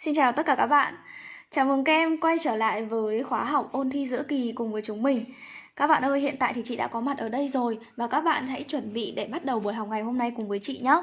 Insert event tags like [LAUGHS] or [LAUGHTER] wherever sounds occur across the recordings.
Xin chào tất cả các bạn. Chào mừng các em quay trở lại với khóa học ôn thi giữa kỳ cùng với chúng mình. Các bạn ơi, hiện tại thì chị đã có mặt ở đây rồi và các bạn hãy chuẩn bị để bắt đầu buổi học ngày hôm nay cùng với chị nhé.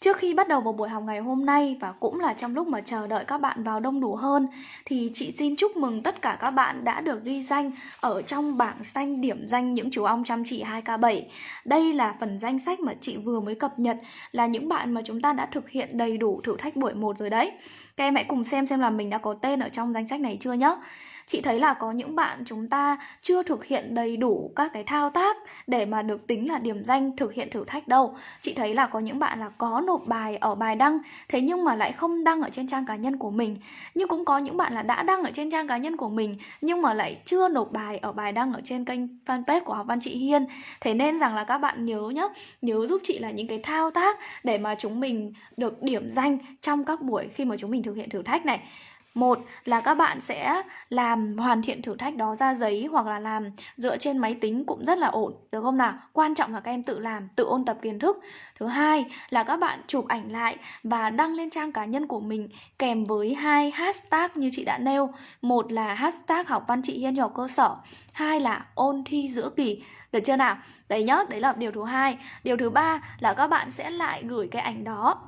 Trước khi bắt đầu vào buổi học ngày hôm nay và cũng là trong lúc mà chờ đợi các bạn vào đông đủ hơn, thì chị xin chúc mừng tất cả các bạn đã được ghi danh ở trong bảng xanh điểm danh những chú ong chăm chỉ 2K7. Đây là phần danh sách mà chị vừa mới cập nhật, là những bạn mà chúng ta đã thực hiện đầy đủ thử thách buổi 1 rồi đấy. Các em hãy cùng xem xem là mình đã có tên ở trong danh sách này chưa nhé chị thấy là có những bạn chúng ta chưa thực hiện đầy đủ các cái thao tác để mà được tính là điểm danh thực hiện thử thách đâu. Chị thấy là có những bạn là có nộp bài ở bài đăng, thế nhưng mà lại không đăng ở trên trang cá nhân của mình. Nhưng cũng có những bạn là đã đăng ở trên trang cá nhân của mình, nhưng mà lại chưa nộp bài ở bài đăng ở trên kênh fanpage của học văn chị Hiên. Thế nên rằng là các bạn nhớ nhé nhớ giúp chị là những cái thao tác để mà chúng mình được điểm danh trong các buổi khi mà chúng mình thực hiện thử thách này một là các bạn sẽ làm hoàn thiện thử thách đó ra giấy hoặc là làm dựa trên máy tính cũng rất là ổn, được không nào? Quan trọng là các em tự làm, tự ôn tập kiến thức. Thứ hai là các bạn chụp ảnh lại và đăng lên trang cá nhân của mình kèm với hai hashtag như chị đã nêu. Một là hashtag học văn chị Hiên học cơ sở, hai là ôn thi giữa kỳ. Được chưa nào? Đấy nhá, đấy là điều thứ hai. Điều thứ ba là các bạn sẽ lại gửi cái ảnh đó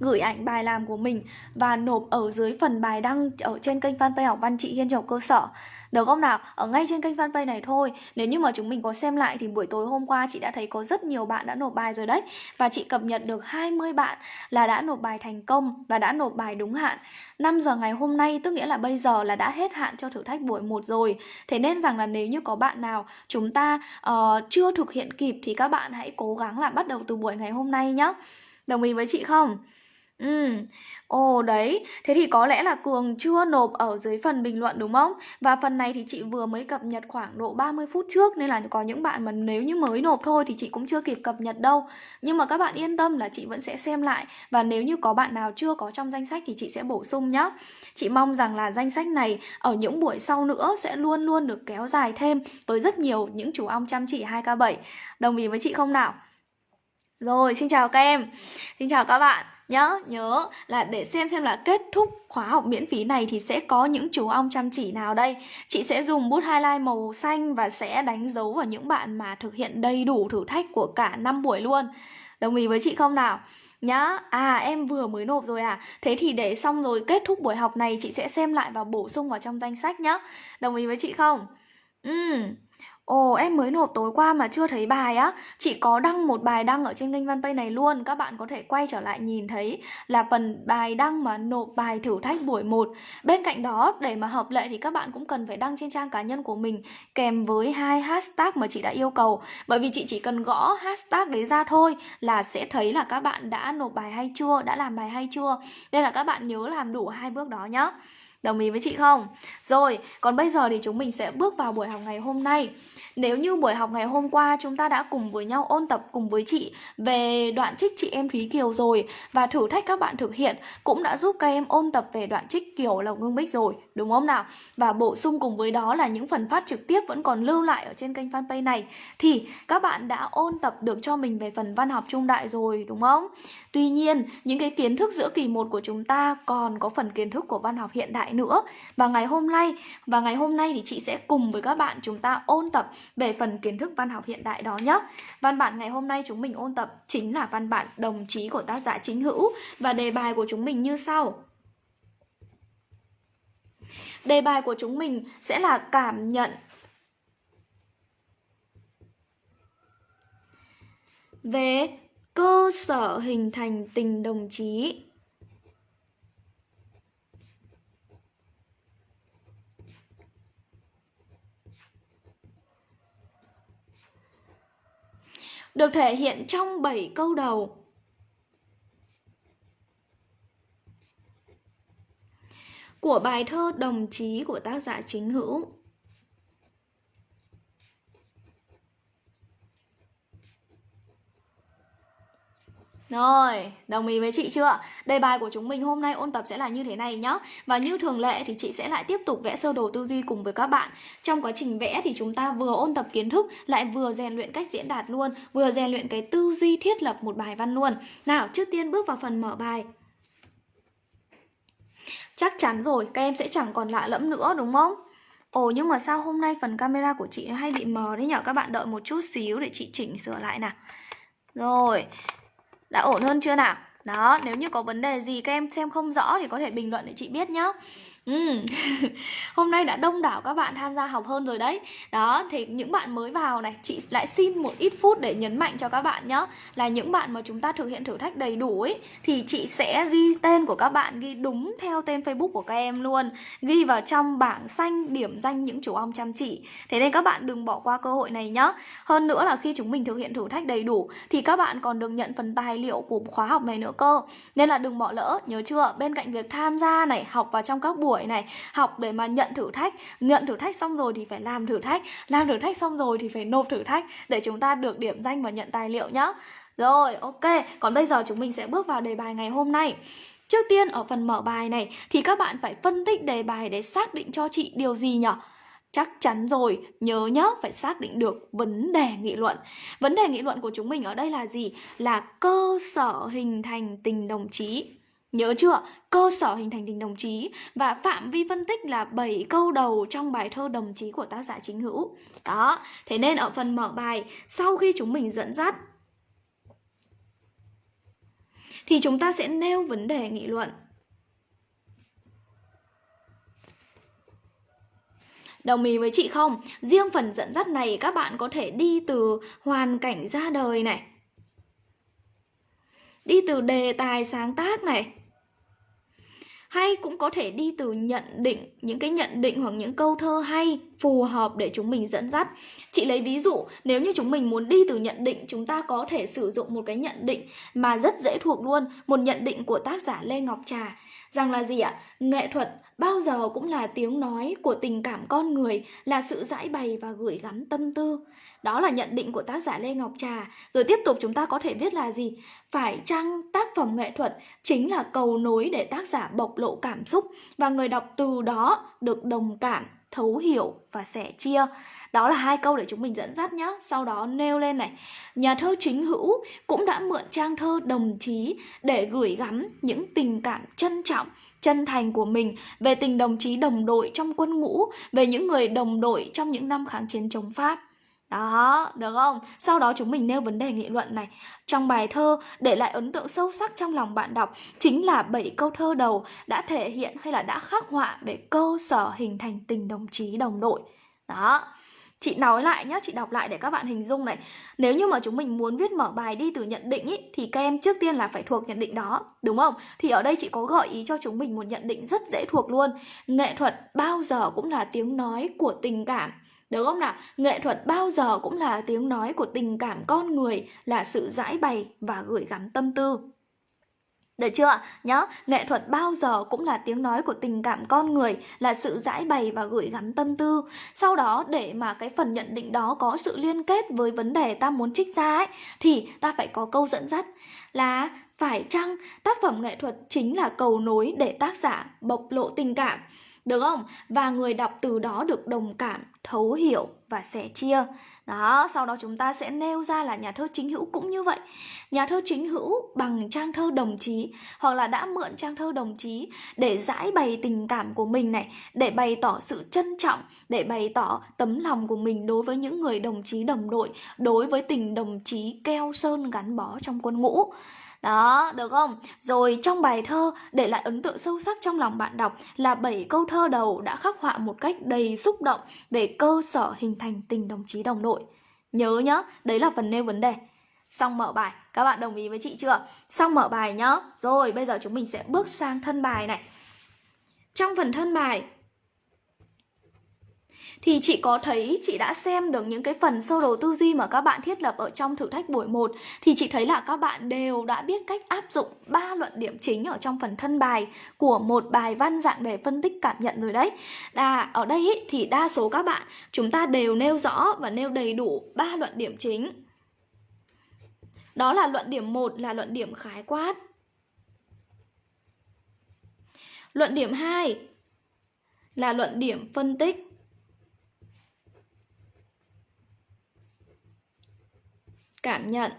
gửi ảnh bài làm của mình và nộp ở dưới phần bài đăng ở trên kênh fanpage học văn chị Hiên Trọc cơ sở. Được không nào? Ở ngay trên kênh fanpage này thôi. Nếu như mà chúng mình có xem lại thì buổi tối hôm qua chị đã thấy có rất nhiều bạn đã nộp bài rồi đấy. Và chị cập nhật được 20 bạn là đã nộp bài thành công và đã nộp bài đúng hạn. 5 giờ ngày hôm nay tức nghĩa là bây giờ là đã hết hạn cho thử thách buổi 1 rồi. Thế nên rằng là nếu như có bạn nào chúng ta uh, chưa thực hiện kịp thì các bạn hãy cố gắng là bắt đầu từ buổi ngày hôm nay nhé. Đồng ý với chị không? Ừ, ồ đấy, thế thì có lẽ là Cường chưa nộp ở dưới phần bình luận đúng không? Và phần này thì chị vừa mới cập nhật khoảng độ 30 phút trước Nên là có những bạn mà nếu như mới nộp thôi thì chị cũng chưa kịp cập nhật đâu Nhưng mà các bạn yên tâm là chị vẫn sẽ xem lại Và nếu như có bạn nào chưa có trong danh sách thì chị sẽ bổ sung nhá. Chị mong rằng là danh sách này ở những buổi sau nữa sẽ luôn luôn được kéo dài thêm Với rất nhiều những chú ong chăm chỉ 2K7 Đồng ý với chị không nào? Rồi, xin chào các em Xin chào các bạn nhớ nhớ là để xem xem là kết thúc khóa học miễn phí này thì sẽ có những chú ong chăm chỉ nào đây. Chị sẽ dùng bút highlight màu xanh và sẽ đánh dấu vào những bạn mà thực hiện đầy đủ thử thách của cả năm buổi luôn. Đồng ý với chị không nào? Nhá. À em vừa mới nộp rồi à. Thế thì để xong rồi kết thúc buổi học này, chị sẽ xem lại và bổ sung vào trong danh sách nhá. Đồng ý với chị không? Ừ Ồ, em mới nộp tối qua mà chưa thấy bài á. Chị có đăng một bài đăng ở trên kênh fanpage này luôn, Các bạn có thể quay trở lại nhìn thấy Là phần bài đăng mà nộp bài thử thách buổi 1 Bên cạnh đó, để mà hợp lệ thì các bạn cũng cần phải đăng trên trang cá nhân của mình Kèm với hai hashtag mà chị đã yêu cầu. Bởi vì chị chỉ cần gõ hashtag đấy ra thôi Là sẽ thấy là các bạn đã nộp bài hay chưa, Đã làm bài hay chưa. Nên là các bạn nhớ làm đủ hai bước đó nhá. Đồng ý với chị không? Rồi, còn bây giờ thì chúng mình sẽ bước vào buổi học ngày hôm nay nếu như buổi học ngày hôm qua chúng ta đã cùng với nhau ôn tập cùng với chị về đoạn trích chị em Thúy Kiều rồi và thử thách các bạn thực hiện cũng đã giúp các em ôn tập về đoạn trích Kiều Lộc Ngưng Bích rồi, đúng không nào? Và bổ sung cùng với đó là những phần phát trực tiếp vẫn còn lưu lại ở trên kênh fanpage này thì các bạn đã ôn tập được cho mình về phần văn học trung đại rồi, đúng không? Tuy nhiên, những cái kiến thức giữa kỳ 1 của chúng ta còn có phần kiến thức của văn học hiện đại nữa. Và ngày hôm nay và ngày hôm nay thì chị sẽ cùng với các bạn chúng ta ôn tập về phần kiến thức văn học hiện đại đó nhé. Văn bản ngày hôm nay chúng mình ôn tập chính là văn bản đồng chí của tác giả chính hữu và đề bài của chúng mình như sau. Đề bài của chúng mình sẽ là cảm nhận về cơ sở hình thành tình đồng chí được thể hiện trong 7 câu đầu. Của bài thơ Đồng chí của tác giả chính hữu Rồi, đồng ý với chị chưa? Đề bài của chúng mình hôm nay ôn tập sẽ là như thế này nhá. Và như thường lệ thì chị sẽ lại tiếp tục vẽ sơ đồ tư duy cùng với các bạn. Trong quá trình vẽ thì chúng ta vừa ôn tập kiến thức Lại vừa rèn luyện cách diễn đạt luôn Vừa rèn luyện cái tư duy thiết lập một bài văn luôn. Nào, trước tiên bước vào phần mở bài. Chắc chắn rồi, các em sẽ chẳng còn lạ lẫm nữa đúng không? Ồ nhưng mà sao hôm nay phần camera của chị hay bị mờ đấy nhở? Các bạn đợi một chút xíu để chị chỉnh sửa lại nào. Rồi đã ổn hơn chưa nào? Đó, nếu như có vấn đề gì các em xem không rõ Thì có thể bình luận để chị biết nhá. Ừ. [LAUGHS] Hôm nay đã đông đảo các bạn tham gia học hơn rồi đấy. Đó, thì những bạn mới vào này Chị lại xin một ít phút để nhấn mạnh cho các bạn nhé Là những bạn mà chúng ta thực hiện thử thách đầy đủ ấy Thì chị sẽ ghi tên của các bạn Ghi đúng theo tên Facebook của các em luôn. Ghi vào trong bảng xanh điểm danh những chủ ong chăm chỉ. Thế nên các bạn đừng bỏ qua cơ hội này nhé Hơn nữa là khi chúng mình thực hiện thử thách đầy đủ Thì các bạn còn được nhận phần tài liệu của khóa học này nữa cơ. Nên là đừng bỏ lỡ, nhớ chưa? Bên cạnh việc tham gia này, học vào trong các buổi tuổi này học để mà nhận thử thách nhận thử thách xong rồi thì phải làm thử thách làm thử thách xong rồi thì phải nộp thử thách để chúng ta được điểm danh và nhận tài liệu nhá rồi ok còn bây giờ chúng mình sẽ bước vào đề bài ngày hôm nay Trước tiên ở phần mở bài này thì các bạn phải phân tích đề bài để xác định cho chị điều gì nhỉ? Chắc chắn rồi, nhớ nhớ phải xác định được vấn đề nghị luận. Vấn đề nghị luận của chúng mình ở đây là gì? Là cơ sở hình thành tình đồng chí. Nhớ chưa? Cơ sở hình thành tình đồng chí và phạm vi phân tích là 7 câu đầu trong bài thơ đồng chí của tác giả chính hữu. Đó, thế nên ở phần mở bài, sau khi chúng mình dẫn dắt thì chúng ta sẽ nêu vấn đề nghị luận. Đồng ý với chị không? Riêng phần dẫn dắt này các bạn có thể đi từ hoàn cảnh ra đời này. Đi từ đề tài sáng tác này hay cũng có thể đi từ nhận định, những cái nhận định hoặc những câu thơ hay phù hợp để chúng mình dẫn dắt. Chị lấy ví dụ, nếu như chúng mình muốn đi từ nhận định, chúng ta có thể sử dụng một cái nhận định mà rất dễ thuộc luôn, một nhận định của tác giả lê ngọc trà. Rằng là gì ạ? Nghệ thuật bao giờ cũng là tiếng nói của tình cảm con người, là sự giải bày và gửi gắm tâm tư đó là nhận định của tác giả Lê Ngọc Trà. Rồi tiếp tục chúng ta có thể viết là gì? Phải chăng tác phẩm nghệ thuật chính là cầu nối để tác giả bộc lộ cảm xúc và người đọc từ đó được đồng cảm, thấu hiểu và sẻ chia. Đó là hai câu để chúng mình dẫn dắt nhé. Sau đó nêu lên này. Nhà thơ chính hữu cũng đã mượn trang thơ đồng chí để gửi gắm những tình cảm trân trọng chân thành của mình về tình đồng chí đồng đội trong quân ngũ, về những người đồng đội trong những năm kháng chiến chống Pháp. Đó, được không? Sau đó chúng mình nêu vấn đề nghị luận này. Trong bài thơ, để lại ấn tượng sâu sắc trong lòng bạn đọc chính là 7 câu thơ đầu đã thể hiện hay là đã khắc họa về cơ sở hình thành tình đồng chí đồng đội. Đó. Chị nói lại nhé, chị đọc lại để các bạn hình dung này. Nếu như mà chúng mình muốn viết mở bài đi từ nhận định ý, thì các em trước tiên là phải thuộc nhận định đó, đúng không? Thì ở đây chị có gợi ý cho chúng mình một nhận định rất dễ thuộc luôn. Nghệ thuật bao giờ cũng là tiếng nói của tình cảm được không nào? Nghệ thuật bao giờ cũng là tiếng nói của tình cảm con người, là sự giải bày và gửi gắm tâm tư. Được chưa? Nhớ, nghệ thuật bao giờ cũng là tiếng nói của tình cảm con người, là sự giải bày và gửi gắm tâm tư. Sau đó, để mà cái phần nhận định đó có sự liên kết với vấn đề ta muốn trích ra ấy, thì ta phải có câu dẫn dắt là phải chăng tác phẩm nghệ thuật chính là cầu nối để tác giả bộc lộ tình cảm được không? Và người đọc từ đó được đồng cảm, thấu hiểu và sẻ chia. Đó, sau đó chúng ta sẽ nêu ra là nhà thơ chính hữu cũng như vậy. Nhà thơ chính hữu bằng trang thơ đồng chí hoặc là đã mượn trang thơ đồng chí để giải bày tình cảm của mình này, để bày tỏ sự trân trọng, để bày tỏ tấm lòng của mình đối với những người đồng chí đồng đội, đối với tình đồng chí keo sơn gắn bó trong quân ngũ. Đó, được không? Rồi trong bài thơ để lại ấn tượng sâu sắc trong lòng bạn đọc là bảy câu thơ đầu đã khắc họa một cách đầy xúc động về cơ sở hình thành tình đồng chí đồng đội. Nhớ nhá, đấy là phần nêu vấn đề. Xong mở bài, các bạn đồng ý với chị chưa? Xong mở bài nhá. Rồi, bây giờ chúng mình sẽ bước sang thân bài này. Trong phần thân bài thì chị có thấy chị đã xem được những cái phần sơ đồ tư duy mà các bạn thiết lập ở trong thử thách buổi 1 thì chị thấy là các bạn đều đã biết cách áp dụng ba luận điểm chính ở trong phần thân bài của một bài văn dạng đề phân tích cảm nhận rồi đấy. là ở đây ý, thì đa số các bạn chúng ta đều nêu rõ và nêu đầy đủ ba luận điểm chính. Đó là luận điểm 1 là luận điểm khái quát. Luận điểm 2 là luận điểm phân tích. cảm nhận.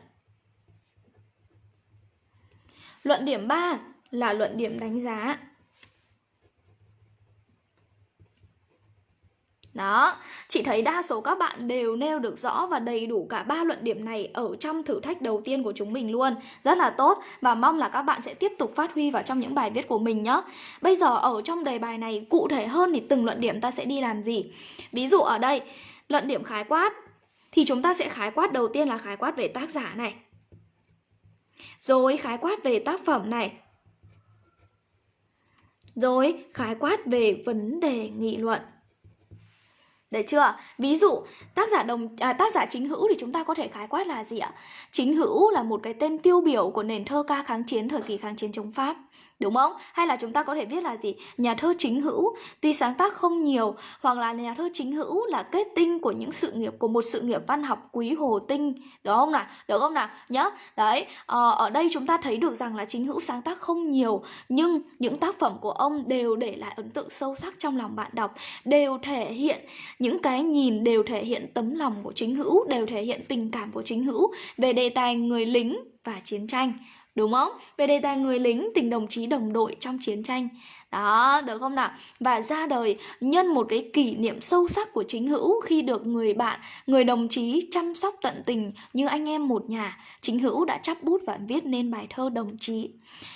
Luận điểm 3 là luận điểm đánh giá. Đó, chị thấy đa số các bạn đều nêu được rõ và đầy đủ cả ba luận điểm này ở trong thử thách đầu tiên của chúng mình luôn. Rất là tốt và mong là các bạn sẽ tiếp tục phát huy vào trong những bài viết của mình nhé. Bây giờ ở trong đề bài này cụ thể hơn thì từng luận điểm ta sẽ đi làm gì? Ví dụ ở đây, luận điểm khái quát thì chúng ta sẽ khái quát đầu tiên là khái quát về tác giả này. Rồi khái quát về tác phẩm này. Rồi khái quát về vấn đề nghị luận. Đấy chưa? Ví dụ tác giả đồng à, tác giả chính hữu thì chúng ta có thể khái quát là gì ạ? Chính hữu là một cái tên tiêu biểu của nền thơ ca kháng chiến thời kỳ kháng chiến chống Pháp. Đúng không? Hay là chúng ta có thể viết là gì? Nhà thơ chính hữu tuy sáng tác không nhiều hoặc là nhà thơ chính hữu là kết tinh của những sự nghiệp của một sự nghiệp văn học quý Hồ Tinh. Đúng không nào? Được không nào? Nhớ. Đấy, ờ, ở đây chúng ta thấy được rằng là chính hữu sáng tác không nhiều nhưng những tác phẩm của ông đều để lại ấn tượng sâu sắc trong lòng bạn đọc, đều thể hiện những cái nhìn đều thể hiện tấm lòng của chính hữu, đều thể hiện tình cảm của chính hữu về đề tài người lính và chiến tranh đúng không? Về đề tài người lính, tình đồng chí đồng đội trong chiến tranh. Đó, được không nào? Và ra đời nhân một cái kỷ niệm sâu sắc của chính hữu khi được người bạn, người đồng chí chăm sóc tận tình như anh em một nhà. Chính hữu đã chắp bút và viết nên bài thơ đồng chí.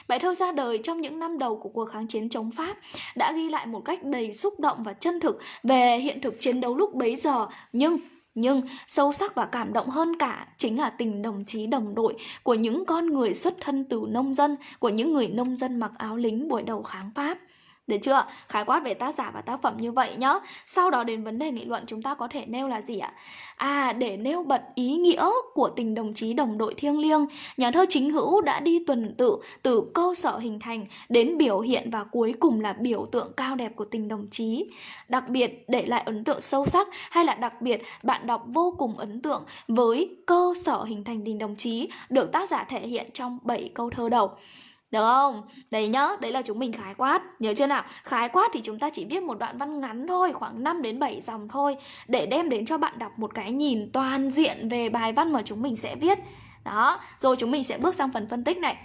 Bài thơ ra đời trong những năm đầu của cuộc kháng chiến chống Pháp đã ghi lại một cách đầy xúc động và chân thực về hiện thực chiến đấu lúc bấy giờ nhưng nhưng sâu sắc và cảm động hơn cả chính là tình đồng chí đồng đội của những con người xuất thân từ nông dân, của những người nông dân mặc áo lính buổi đầu kháng Pháp. Được chưa? Khái quát về tác giả và tác phẩm như vậy nhá. Sau đó đến vấn đề nghị luận chúng ta có thể nêu là gì ạ? À, để nêu bật ý nghĩa của tình đồng chí đồng đội thiêng liêng, nhà thơ chính hữu đã đi tuần tự từ cơ sở hình thành đến biểu hiện và cuối cùng là biểu tượng cao đẹp của tình đồng chí. Đặc biệt để lại ấn tượng sâu sắc hay là đặc biệt bạn đọc vô cùng ấn tượng với cơ sở hình thành tình đồng chí được tác giả thể hiện trong 7 câu thơ đầu. Được không? Đấy nhá, đấy là chúng mình khái quát. Nhớ chưa nào? Khái quát thì chúng ta chỉ viết một đoạn văn ngắn thôi Khoảng 5 đến 7 dòng thôi Để đem đến cho bạn đọc một cái nhìn toàn diện về bài văn mà chúng mình sẽ viết. Đó, rồi chúng mình sẽ bước sang phần phân tích này.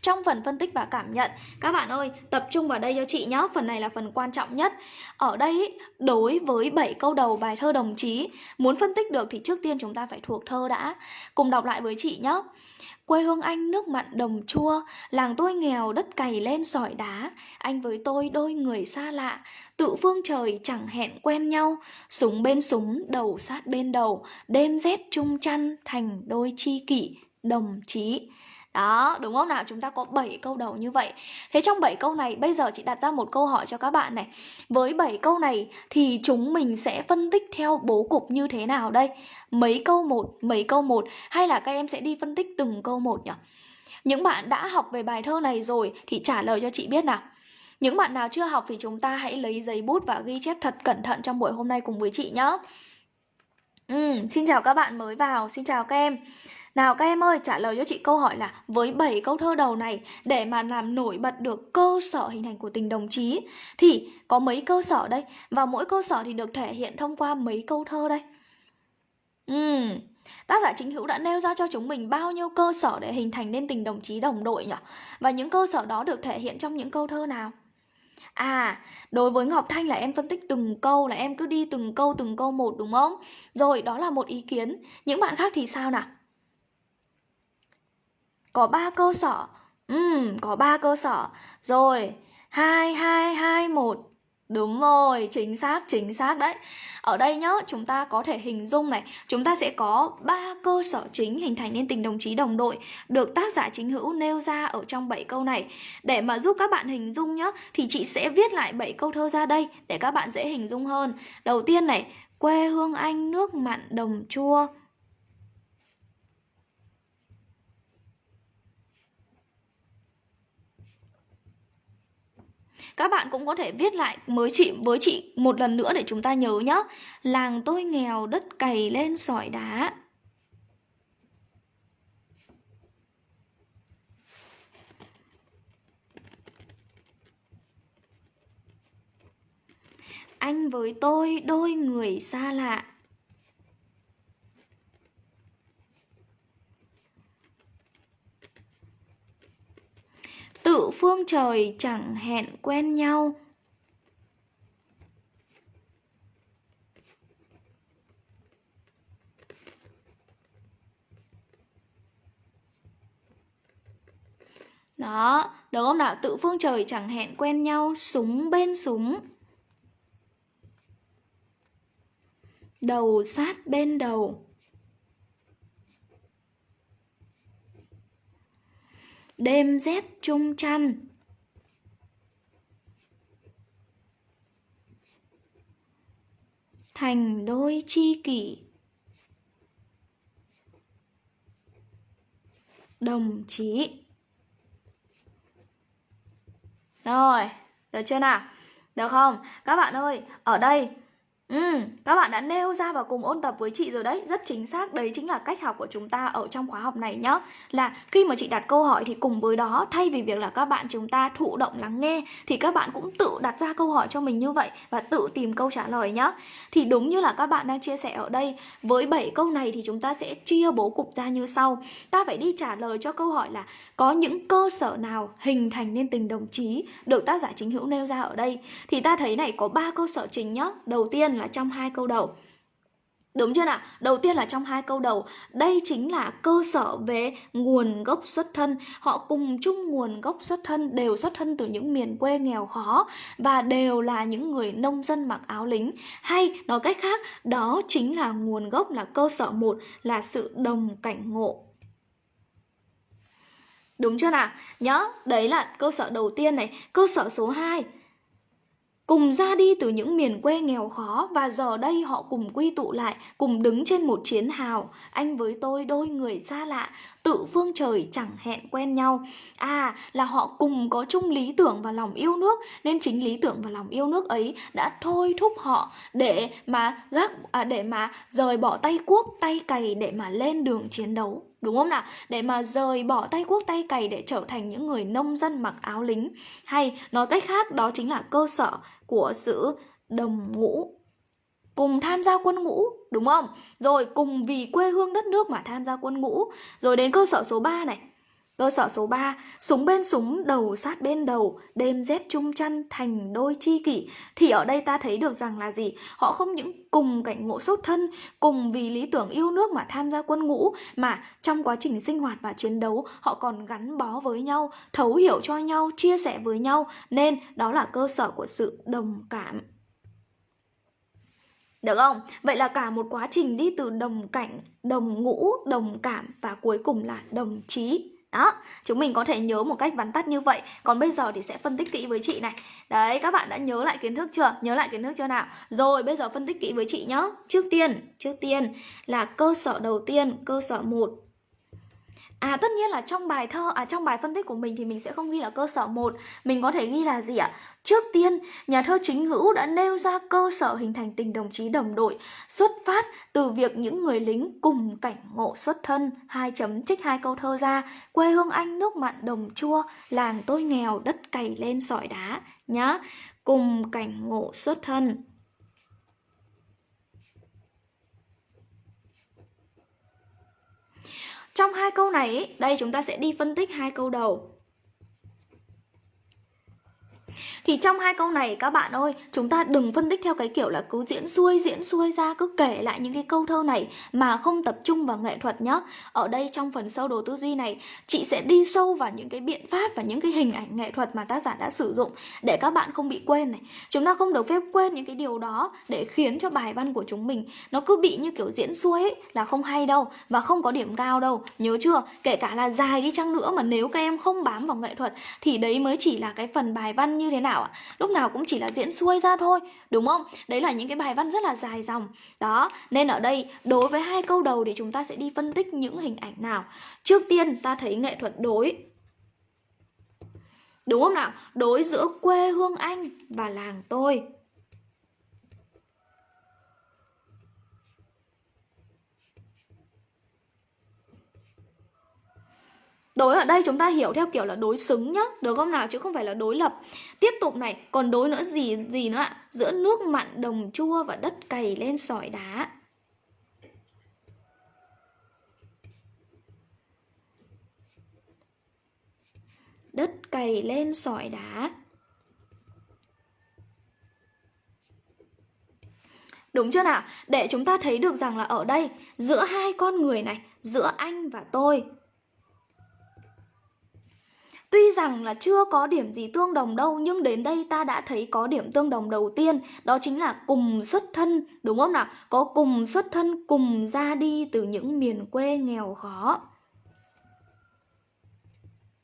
Trong phần phân tích và cảm nhận Các bạn ơi, tập trung vào đây cho chị nhé Phần này là phần quan trọng nhất. Ở đây, đối với 7 câu đầu bài thơ đồng chí Muốn phân tích được thì trước tiên chúng ta phải thuộc thơ đã. Cùng đọc lại với chị nhé Quê hương anh nước mặn đồng chua, làng tôi nghèo đất cày lên sỏi đá, anh với tôi đôi người xa lạ, tự phương trời chẳng hẹn quen nhau, súng bên súng, đầu sát bên đầu, đêm rét chung chăn thành đôi chi kỷ, đồng chí. Đó, đúng không nào? Chúng ta có 7 câu đầu như vậy. Thế trong 7 câu này, bây giờ chị đặt ra một câu hỏi cho các bạn này. Với 7 câu này thì chúng mình sẽ phân tích theo bố cục như thế nào đây? Mấy câu một, mấy câu một hay là các em sẽ đi phân tích từng câu một nhỉ? Những bạn đã học về bài thơ này rồi thì trả lời cho chị biết nào. Những bạn nào chưa học thì chúng ta hãy lấy giấy bút và ghi chép thật cẩn thận trong buổi hôm nay cùng với chị nhé. Ừ, xin chào các bạn mới vào, xin chào các em. Nào các em ơi, trả lời cho chị câu hỏi là với 7 câu thơ đầu này để mà làm nổi bật được cơ sở hình thành của tình đồng chí thì có mấy cơ sở đây và mỗi cơ sở thì được thể hiện thông qua mấy câu thơ đây. Ừm, tác giả chính hữu đã nêu ra cho chúng mình bao nhiêu cơ sở để hình thành nên tình đồng chí đồng đội nhỉ? Và những cơ sở đó được thể hiện trong những câu thơ nào? À, đối với Ngọc Thanh là em phân tích từng câu là em cứ đi từng câu từng câu một đúng không? Rồi, đó là một ý kiến. Những bạn khác thì sao nào? Có ba cơ sở. Ừm, có ba cơ sở. Rồi, 2 2 2 1. Đúng rồi, chính xác, chính xác đấy. Ở đây nhá, chúng ta có thể hình dung này, chúng ta sẽ có ba cơ sở chính hình thành nên tình đồng chí đồng đội được tác giả chính hữu nêu ra ở trong 7 câu này. Để mà giúp các bạn hình dung nhá, thì chị sẽ viết lại 7 câu thơ ra đây để các bạn dễ hình dung hơn. Đầu tiên này, quê hương anh nước mặn đồng chua. Các bạn cũng có thể viết lại với chị với chị một lần nữa để chúng ta nhớ nhá Làng tôi nghèo, đất cày lên sỏi đá. Anh với tôi đôi người xa lạ. tự phương trời chẳng hẹn quen nhau Đó, được không nào? Tự phương trời chẳng hẹn quen nhau, súng bên súng. Đầu sát bên đầu. Đêm rét chung chăn. Thành đôi chi kỷ. Đồng chí. Rồi, được chưa nào? Được không? Các bạn ơi, ở đây Ừ, các bạn đã nêu ra và cùng ôn tập với chị rồi đấy. Rất chính xác, đấy chính là cách học của chúng ta ở trong khóa học này nhá. Là khi mà chị đặt câu hỏi thì cùng với đó Thay vì việc là các bạn chúng ta thụ động lắng nghe Thì các bạn cũng tự đặt ra câu hỏi cho mình như vậy Và tự tìm câu trả lời nhá. Thì đúng như là các bạn đang chia sẻ ở đây Với 7 câu này thì chúng ta sẽ chia bố cục ra như sau. Ta phải đi trả lời cho câu hỏi là Có những cơ sở nào hình thành nên tình đồng chí Được tác giả chính hữu nêu ra ở đây? Thì ta thấy này có ba cơ sở chính nhá. Đầu tiên là trong hai câu đầu Đúng chưa nào? Đầu tiên là trong hai câu đầu, đây chính là cơ sở về nguồn gốc xuất thân. Họ cùng chung nguồn gốc xuất thân, đều xuất thân từ những miền quê nghèo khó và đều là những người nông dân mặc áo lính. Hay nói cách khác, đó chính là nguồn gốc là cơ sở một là sự đồng cảnh ngộ. Đúng chưa nào? Nhớ, đấy là cơ sở đầu tiên này. Cơ sở số 2 cùng ra đi từ những miền quê nghèo khó và giờ đây họ cùng quy tụ lại, cùng đứng trên một chiến hào. Anh với tôi đôi người xa lạ, tự phương trời chẳng hẹn quen nhau. À, là họ cùng có chung lý tưởng và lòng yêu nước, nên chính lý tưởng và lòng yêu nước ấy đã thôi thúc họ để mà gác à, để mà rời bỏ tay cuốc, tay cày để mà lên đường chiến đấu đúng không nào? Để mà rời bỏ tay cuốc tay cày để trở thành những người nông dân mặc áo lính. Hay nói cách khác đó chính là cơ sở của sự đồng ngũ cùng tham gia quân ngũ đúng không? Rồi cùng vì quê hương đất nước mà tham gia quân ngũ. Rồi đến cơ sở số 3 này. Cơ sở số 3, súng bên súng, đầu sát bên đầu, đêm rét chung chăn thành đôi chi kỷ. Thì ở đây ta thấy được rằng là gì? Họ không những cùng cảnh ngộ xuất thân, cùng vì lý tưởng yêu nước mà tham gia quân ngũ, mà trong quá trình sinh hoạt và chiến đấu, họ còn gắn bó với nhau, thấu hiểu cho nhau, chia sẻ với nhau, nên đó là cơ sở của sự đồng cảm. Được không? Vậy là cả một quá trình đi từ đồng cảnh, đồng ngũ, đồng cảm và cuối cùng là đồng chí. Đó, chúng mình có thể nhớ một cách vắn tắt như vậy Còn bây giờ thì sẽ phân tích kỹ với chị này Đấy, các bạn đã nhớ lại kiến thức chưa? Nhớ lại kiến thức chưa nào? Rồi, bây giờ phân tích kỹ với chị nhé Trước tiên, trước tiên là cơ sở đầu tiên, cơ sở 1 À tất nhiên là trong bài thơ à trong bài phân tích của mình thì mình sẽ không ghi là cơ sở 1, mình có thể ghi là gì ạ? Trước tiên, nhà thơ chính hữu đã nêu ra cơ sở hình thành tình đồng chí đồng đội, xuất phát từ việc những người lính cùng cảnh ngộ xuất thân, hai chấm trích hai câu thơ ra, quê hương anh nước mặn đồng chua, làng tôi nghèo đất cày lên sỏi đá nhá. Cùng cảnh ngộ xuất thân. Trong hai câu này, đây chúng ta sẽ đi phân tích hai câu đầu. Thì trong hai câu này các bạn ơi, chúng ta đừng phân tích theo cái kiểu là cứ diễn xuôi diễn xuôi ra cứ kể lại những cái câu thơ này mà không tập trung vào nghệ thuật nhá. Ở đây trong phần sâu đồ tư duy này, chị sẽ đi sâu vào những cái biện pháp và những cái hình ảnh nghệ thuật mà tác giả đã sử dụng để các bạn không bị quên này. Chúng ta không được phép quên những cái điều đó để khiến cho bài văn của chúng mình nó cứ bị như kiểu diễn xuôi ấy, là không hay đâu và không có điểm cao đâu. Nhớ chưa? Kể cả là dài đi chăng nữa mà nếu các em không bám vào nghệ thuật thì đấy mới chỉ là cái phần bài văn như thế nào ạ? Lúc nào cũng chỉ là diễn xuôi ra thôi, đúng không? Đấy là những cái bài văn rất là dài dòng. Đó, nên ở đây đối với hai câu đầu thì chúng ta sẽ đi phân tích những hình ảnh nào. Trước tiên ta thấy nghệ thuật đối Đúng không nào? Đối giữa quê hương anh và làng tôi Đối ở đây chúng ta hiểu theo kiểu là đối xứng nhá, Được không nào? Chứ không phải là đối lập. Tiếp tục này, còn đối nữa gì gì nữa ạ? Giữa nước mặn, đồng chua và đất cày lên sỏi đá. Đất cày lên sỏi đá. Đúng chưa nào? Để chúng ta thấy được rằng là ở đây, Giữa hai con người này, Giữa anh và tôi Tuy rằng là chưa có điểm gì tương đồng đâu, nhưng đến đây ta đã thấy có điểm tương đồng đầu tiên, đó chính là cùng xuất thân, đúng không nào? Có cùng xuất thân, cùng ra đi từ những miền quê nghèo khó.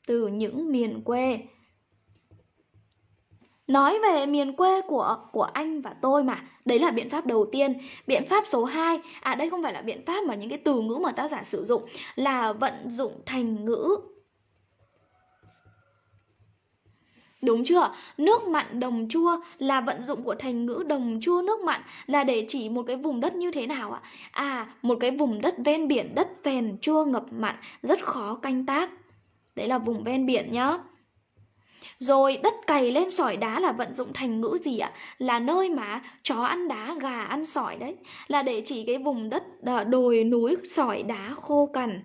Từ những miền quê Nói về miền quê của của anh và tôi mà, Đấy là biện pháp đầu tiên Biện pháp số 2 À đây không phải là biện pháp mà những cái từ ngữ mà tác giả sử dụng, Là vận dụng thành ngữ Đúng chưa? Nước mặn đồng chua là vận dụng của thành ngữ đồng chua nước mặn là để chỉ một cái vùng đất như thế nào ạ? À, một cái vùng đất ven biển, đất phèn, chua ngập mặn, rất khó canh tác. Đấy là vùng ven biển nhá. Rồi đất cày lên sỏi đá là vận dụng thành ngữ gì ạ? Là nơi mà chó ăn đá, gà ăn sỏi đấy. Là để chỉ cái vùng đất à, đồi núi sỏi đá khô cằn.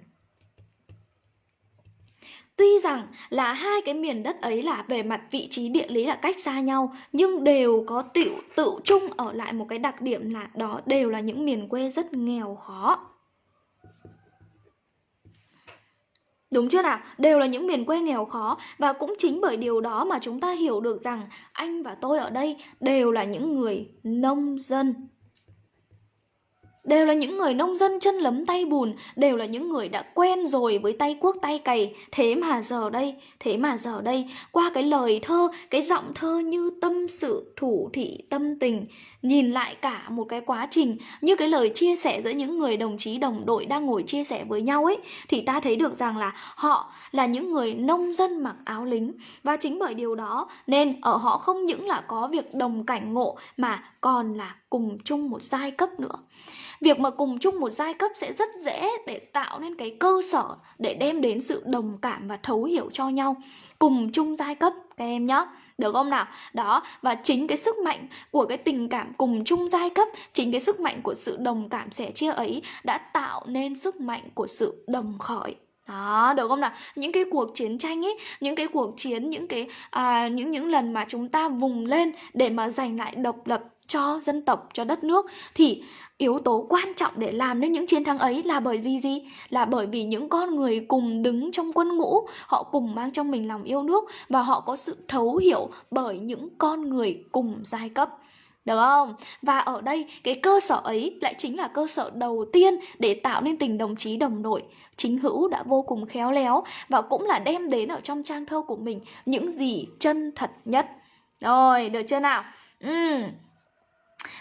Tuy rằng là hai cái miền đất ấy là về mặt vị trí địa lý là cách xa nhau Nhưng đều có tự, tự chung ở lại một cái đặc điểm là đó đều là những miền quê rất nghèo khó Đúng chưa nào? Đều là những miền quê nghèo khó và cũng chính bởi điều đó mà chúng ta hiểu được rằng anh và tôi ở đây đều là những người nông dân đều là những người nông dân chân lấm tay bùn, đều là những người đã quen rồi với tay cuốc tay cày. Thế mà giờ đây, thế mà giờ đây, qua cái lời thơ, cái giọng thơ như tâm sự thủ thị tâm tình, nhìn lại cả một cái quá trình như cái lời chia sẻ giữa những người đồng chí đồng đội đang ngồi chia sẻ với nhau ấy thì ta thấy được rằng là họ là những người nông dân mặc áo lính và chính bởi điều đó nên ở họ không những là có việc đồng cảnh ngộ mà còn là cùng chung một giai cấp nữa việc mà cùng chung một giai cấp sẽ rất dễ để tạo nên cái cơ sở để đem đến sự đồng cảm và thấu hiểu cho nhau. Cùng chung giai cấp các em nhé được không nào? Đó và chính cái sức mạnh của cái tình cảm cùng chung giai cấp chính cái sức mạnh của sự đồng cảm sẻ chia ấy đã tạo nên sức mạnh của sự đồng khởi. Đó được không nào? Những cái cuộc chiến tranh ấy những cái cuộc chiến những cái à, những những lần mà chúng ta vùng lên để mà giành lại độc lập cho dân tộc cho đất nước thì yếu tố quan trọng để làm nên những chiến thắng ấy là bởi vì gì là bởi vì những con người cùng đứng trong quân ngũ họ cùng mang trong mình lòng yêu nước và họ có sự thấu hiểu bởi những con người cùng giai cấp được không? Và ở đây cái cơ sở ấy lại chính là cơ sở đầu tiên để tạo nên tình đồng chí đồng đội. Chính hữu đã vô cùng khéo léo và cũng là đem đến ở trong trang thơ của mình những gì chân thật nhất. Rồi, được chưa nào? Ừ.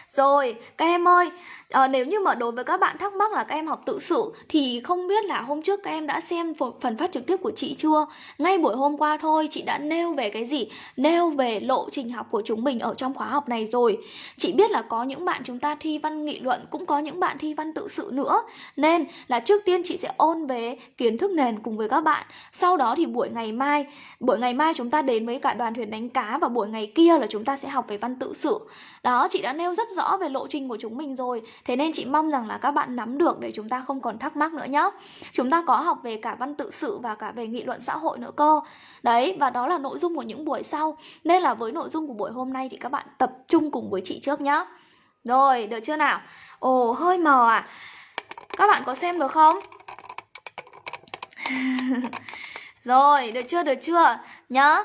Rồi, các em ơi, à, nếu như mà đối với các bạn thắc mắc là các em học tự sự thì không biết là hôm trước các em đã xem phần phát trực tiếp của chị chưa? Ngay buổi hôm qua thôi chị đã nêu về cái gì? Nêu về lộ trình học của chúng mình ở trong khóa học này rồi. Chị biết là có những bạn chúng ta thi văn nghị luận cũng có những bạn thi văn tự sự nữa. Nên là trước tiên chị sẽ ôn về kiến thức nền cùng với các bạn. Sau đó thì buổi ngày mai, buổi ngày mai chúng ta đến với cả đoàn thuyền đánh cá và buổi ngày kia là chúng ta sẽ học về văn tự sự. Đó, chị đã nêu rất rõ về lộ trình của chúng mình rồi. Thế nên chị mong rằng là các bạn nắm được để chúng ta không còn thắc mắc nữa nhé Chúng ta có học về cả văn tự sự và cả về nghị luận xã hội nữa cơ. Đấy, và đó là nội dung của những buổi sau. Nên là với nội dung của buổi hôm nay thì các bạn tập trung cùng với chị trước nhé Rồi, được chưa nào? Ồ, hơi mờ à. Các bạn có xem được không? [LAUGHS] Rồi, được chưa, được chưa? nhớ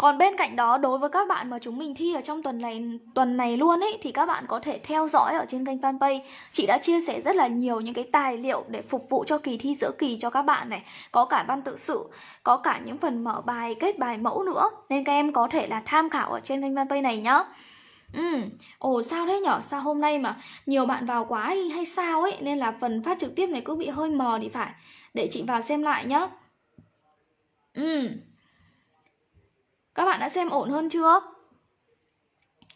còn bên cạnh đó đối với các bạn mà chúng mình thi ở trong tuần này tuần này luôn ấy thì các bạn có thể theo dõi ở trên kênh fanpage. Chị đã chia sẻ rất là nhiều những cái tài liệu để phục vụ cho kỳ thi giữa kỳ cho các bạn này. Có cả văn tự sự, có cả những phần mở bài, kết bài mẫu nữa. Nên các em có thể là tham khảo ở trên kênh fanpage này nhá. Ừ, ồ sao thế nhở? Sao hôm nay mà nhiều bạn vào quá hay, hay sao ấy Nên là phần phát trực tiếp này cứ bị hơi mờ thì phải Để chị vào xem lại nhá Ừ các bạn đã xem ổn hơn chưa?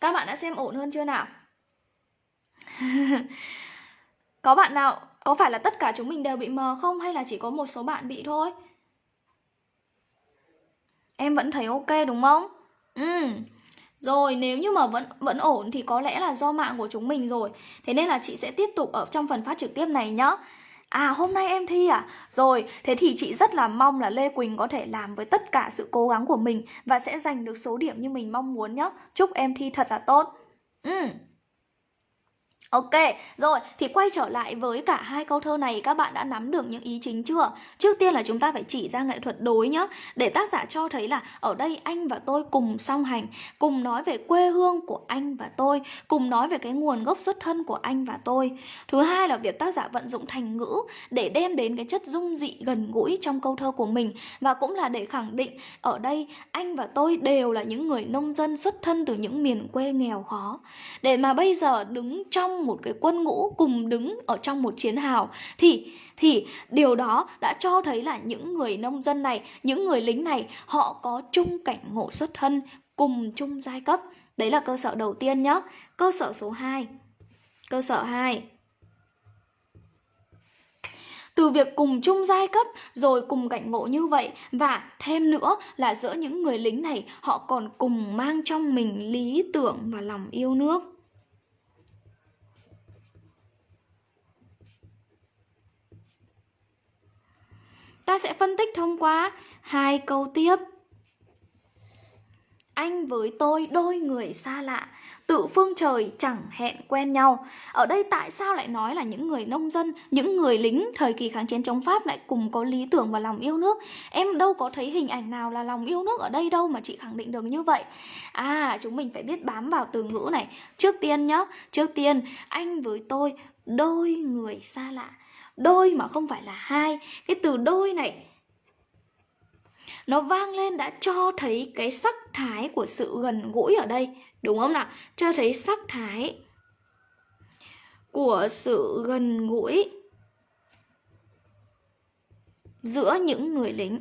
Các bạn đã xem ổn hơn chưa nào? [LAUGHS] có bạn nào, có phải là tất cả chúng mình đều bị mờ không hay là chỉ có một số bạn bị thôi? Em vẫn thấy ok đúng không? Ừ. Rồi nếu như mà vẫn vẫn ổn thì có lẽ là do mạng của chúng mình rồi. Thế nên là chị sẽ tiếp tục ở trong phần phát trực tiếp này nhá. À hôm nay em thi à? Rồi, thế thì chị rất là mong là Lê Quỳnh có thể làm với tất cả sự cố gắng của mình và sẽ giành được số điểm như mình mong muốn nhé. Chúc em thi thật là tốt. Ừ. Ok, rồi thì quay trở lại với cả hai câu thơ này các bạn đã nắm được những ý chính chưa? Trước tiên là chúng ta phải chỉ ra nghệ thuật đối nhá. Để tác giả cho thấy là ở đây anh và tôi cùng song hành Cùng nói về quê hương của anh và tôi Cùng nói về cái nguồn gốc xuất thân của anh và tôi. Thứ hai là việc tác giả vận dụng thành ngữ Để đem đến cái chất dung dị gần gũi trong câu thơ của mình. Và cũng là để khẳng định ở đây anh và tôi đều là những người nông dân xuất thân từ những miền quê nghèo khó. Để mà bây giờ đứng trong một cái quân ngũ cùng đứng ở trong một chiến hào thì thì điều đó đã cho thấy là những người nông dân này, những người lính này họ có chung cảnh ngộ xuất thân, cùng chung giai cấp. Đấy là cơ sở đầu tiên nhé. Cơ sở số 2. Cơ sở 2 từ việc cùng chung giai cấp rồi cùng cảnh ngộ như vậy và thêm nữa là giữa những người lính này họ còn cùng mang trong mình lý tưởng và lòng yêu nước Ta sẽ phân tích thông qua hai câu tiếp. Anh với tôi đôi người xa lạ, tự phương trời chẳng hẹn quen nhau. Ở đây tại sao lại nói là những người nông dân, những người lính thời kỳ kháng chiến chống Pháp lại cùng có lý tưởng và lòng yêu nước? Em đâu có thấy hình ảnh nào là lòng yêu nước ở đây đâu mà chị khẳng định được như vậy. À, chúng mình phải biết bám vào từ ngữ này. Trước tiên nhá, trước tiên anh với tôi đôi người xa lạ đôi mà không phải là hai cái từ đôi này nó vang lên đã cho thấy cái sắc thái của sự gần gũi ở đây đúng không nào cho thấy sắc thái của sự gần gũi giữa những người lính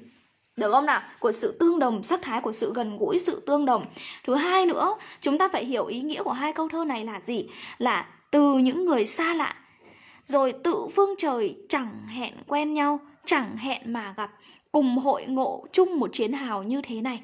được không nào? Của sự tương đồng, sắc thái của sự gần gũi, sự tương đồng. Thứ hai nữa, chúng ta phải hiểu ý nghĩa của hai câu thơ này là gì? Là từ những người xa lạ rồi tự phương trời chẳng hẹn quen nhau, chẳng hẹn mà gặp. Cùng hội ngộ chung một chiến hào như thế này.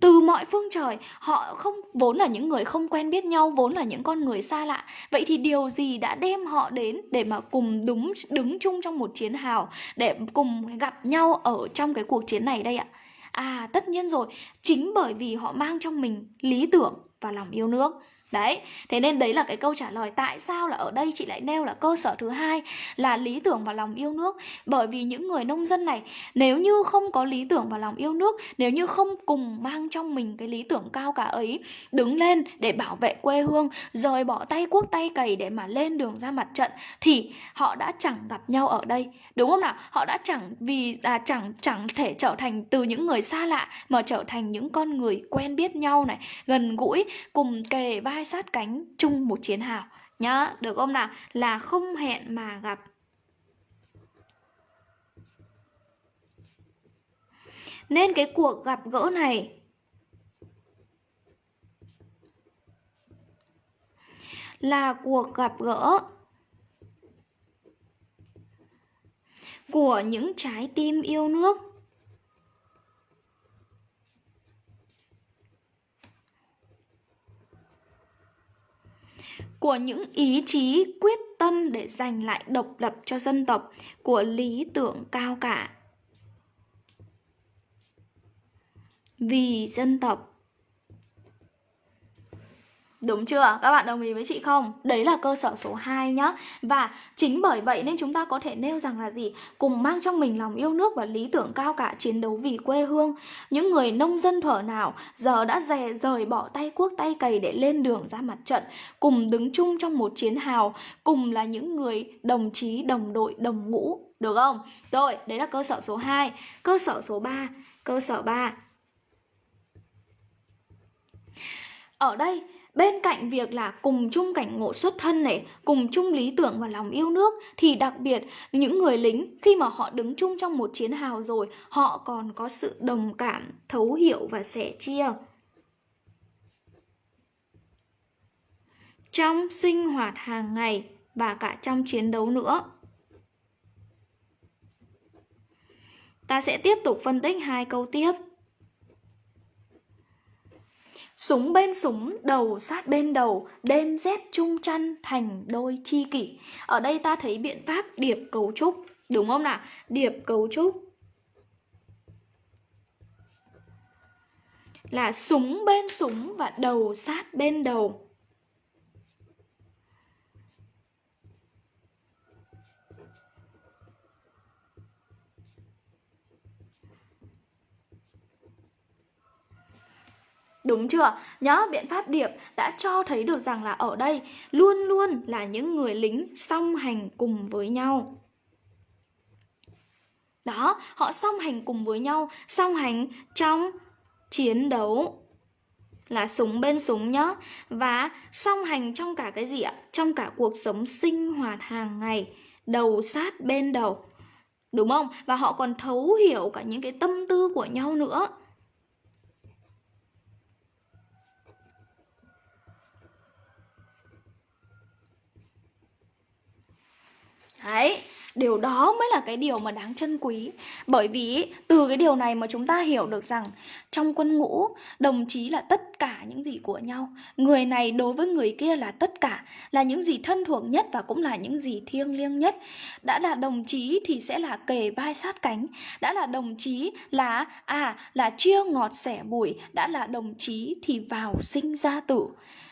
Từ mọi phương trời, họ không, vốn là những người không quen biết nhau, vốn là những con người xa lạ. Vậy thì điều gì đã đem họ đến để mà cùng đúng, đứng chung trong một chiến hào, để cùng gặp nhau ở trong cái cuộc chiến này đây ạ? À tất nhiên rồi. Chính bởi vì họ mang trong mình lý tưởng và lòng yêu nước. Đấy, thế nên đấy là cái câu trả lời tại sao là ở đây chị lại nêu là cơ sở thứ hai là lý tưởng và lòng yêu nước. Bởi vì những người nông dân này nếu như không có lý tưởng và lòng yêu nước, nếu như không cùng mang trong mình cái lý tưởng cao cả ấy, đứng lên để bảo vệ quê hương, rời bỏ tay cuốc tay cày để mà lên đường ra mặt trận thì họ đã chẳng gặp nhau ở đây. Đúng không nào? Họ đã chẳng vì là chẳng chẳng thể trở thành từ những người xa lạ mà trở thành những con người quen biết nhau này, gần gũi, cùng kề vai sát cánh chung một chiến hào. Nhá được không nào? Là không hẹn mà gặp. Nên cái cuộc gặp gỡ này là cuộc gặp gỡ của những trái tim yêu nước. Của những ý chí, quyết tâm để giành lại độc lập cho dân tộc của lý tưởng cao cả. Vì dân tộc Đúng chưa? Các bạn đồng ý với chị không? Đấy là cơ sở số 2 nhá. Và chính bởi vậy nên chúng ta có thể nêu rằng là gì? Cùng mang trong mình lòng yêu nước và lý tưởng cao cả chiến đấu vì quê hương. Những người nông dân thuở nào giờ đã dè rời bỏ tay cuốc tay cày để lên đường ra mặt trận, cùng đứng chung trong một chiến hào, cùng là những người đồng chí, đồng đội, đồng ngũ, được không? Rồi, đấy là cơ sở số 2. Cơ sở số 3, cơ sở 3. Ở đây Bên cạnh việc là cùng chung cảnh ngộ xuất thân này, cùng chung lý tưởng và lòng yêu nước thì đặc biệt những người lính khi mà họ đứng chung trong một chiến hào rồi, họ còn có sự đồng cảm, thấu hiểu và sẻ chia. Trong sinh hoạt hàng ngày và cả trong chiến đấu nữa. Ta sẽ tiếp tục phân tích hai câu tiếp. Súng bên súng, đầu sát bên đầu, đêm rét chung chăn thành đôi chi kỷ. Ở đây ta thấy biện pháp điệp cấu trúc, đúng không nào? Điệp cấu trúc là súng bên súng và đầu sát bên đầu. Đúng chưa? Nhớ biện pháp điệp đã cho thấy được rằng là ở đây luôn luôn là những người lính song hành cùng với nhau. Đó, họ song hành cùng với nhau, song hành trong chiến đấu là súng bên súng nhá và song hành trong cả cái gì ạ? Trong cả cuộc sống sinh hoạt hàng ngày, đầu sát bên đầu. Đúng không? Và họ còn thấu hiểu cả những cái tâm tư của nhau nữa. Đấy, điều đó mới là cái điều mà đáng trân quý. Bởi vì từ cái điều này mà chúng ta hiểu được rằng trong quân ngũ đồng chí là tất cả những gì của nhau. Người này đối với người kia là tất cả là những gì thân thuộc nhất và cũng là những gì thiêng liêng nhất. Đã là đồng chí thì sẽ là kề vai sát cánh. Đã là đồng chí là à là chia ngọt sẻ bùi. Đã là đồng chí thì vào sinh ra tử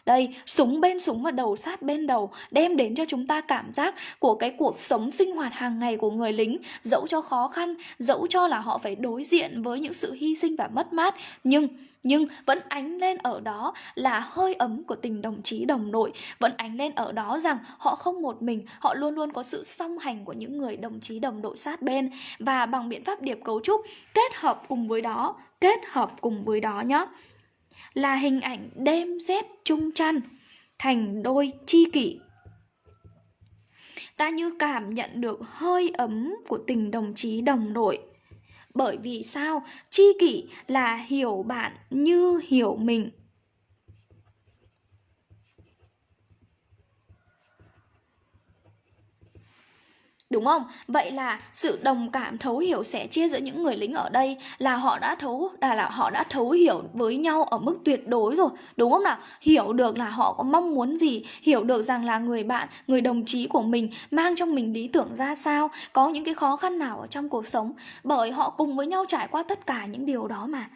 đây, súng bên súng và đầu sát bên đầu đem đến cho chúng ta cảm giác của cái cuộc sống sinh hoạt hàng ngày của người lính, dẫu cho khó khăn, dẫu cho là họ phải đối diện với những sự hy sinh và mất mát, nhưng nhưng vẫn ánh lên ở đó là hơi ấm của tình đồng chí đồng đội. Vẫn ánh lên ở đó rằng họ không một mình họ luôn luôn có sự song hành của những người đồng chí đồng đội sát bên. Và bằng biện pháp điệp cấu trúc kết hợp cùng với đó kết hợp cùng với đó nhé là hình ảnh đêm rét chung chăn thành đôi chi kỷ. Ta như cảm nhận được hơi ấm của tình đồng chí đồng đội. Bởi vì sao? Chi kỷ là hiểu bạn như hiểu mình. Đúng không? Vậy là sự đồng cảm thấu hiểu sẻ chia giữa những người lính ở đây là họ đã thấu là, là họ đã thấu hiểu với nhau ở mức tuyệt đối rồi, đúng không nào? Hiểu được là họ có mong muốn gì, hiểu được rằng là người bạn, người đồng chí của mình mang trong mình lý tưởng ra sao, có những cái khó khăn nào ở trong cuộc sống bởi họ cùng với nhau trải qua tất cả những điều đó mà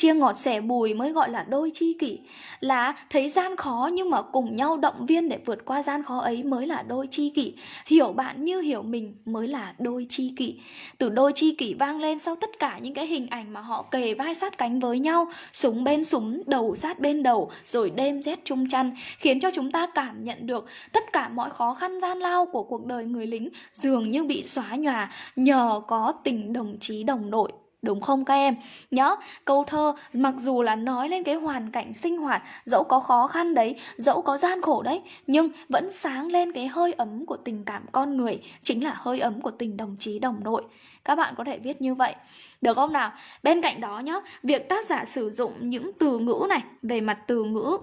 chia ngọt sẻ bùi mới gọi là đôi chi kỷ. Là thấy gian khó nhưng mà cùng nhau động viên để vượt qua gian khó ấy mới là đôi chi kỷ. Hiểu bạn như hiểu mình mới là đôi chi kỷ. Từ đôi chi kỷ vang lên sau tất cả những cái hình ảnh mà họ kề vai sát cánh với nhau, súng bên súng, đầu sát bên đầu, rồi đêm rét chung chăn, khiến cho chúng ta cảm nhận được tất cả mọi khó khăn gian lao của cuộc đời người lính dường như bị xóa nhòa nhờ có tình đồng chí đồng đội. Đúng không các em? Nhớ, câu thơ mặc dù là nói lên cái hoàn cảnh sinh hoạt, dẫu có khó khăn đấy, dẫu có gian khổ đấy, nhưng vẫn sáng lên cái hơi ấm của tình cảm con người, chính là hơi ấm của tình đồng chí đồng đội. Các bạn có thể viết như vậy. Được không nào? Bên cạnh đó nhá, việc tác giả sử dụng những từ ngữ này, về mặt từ ngữ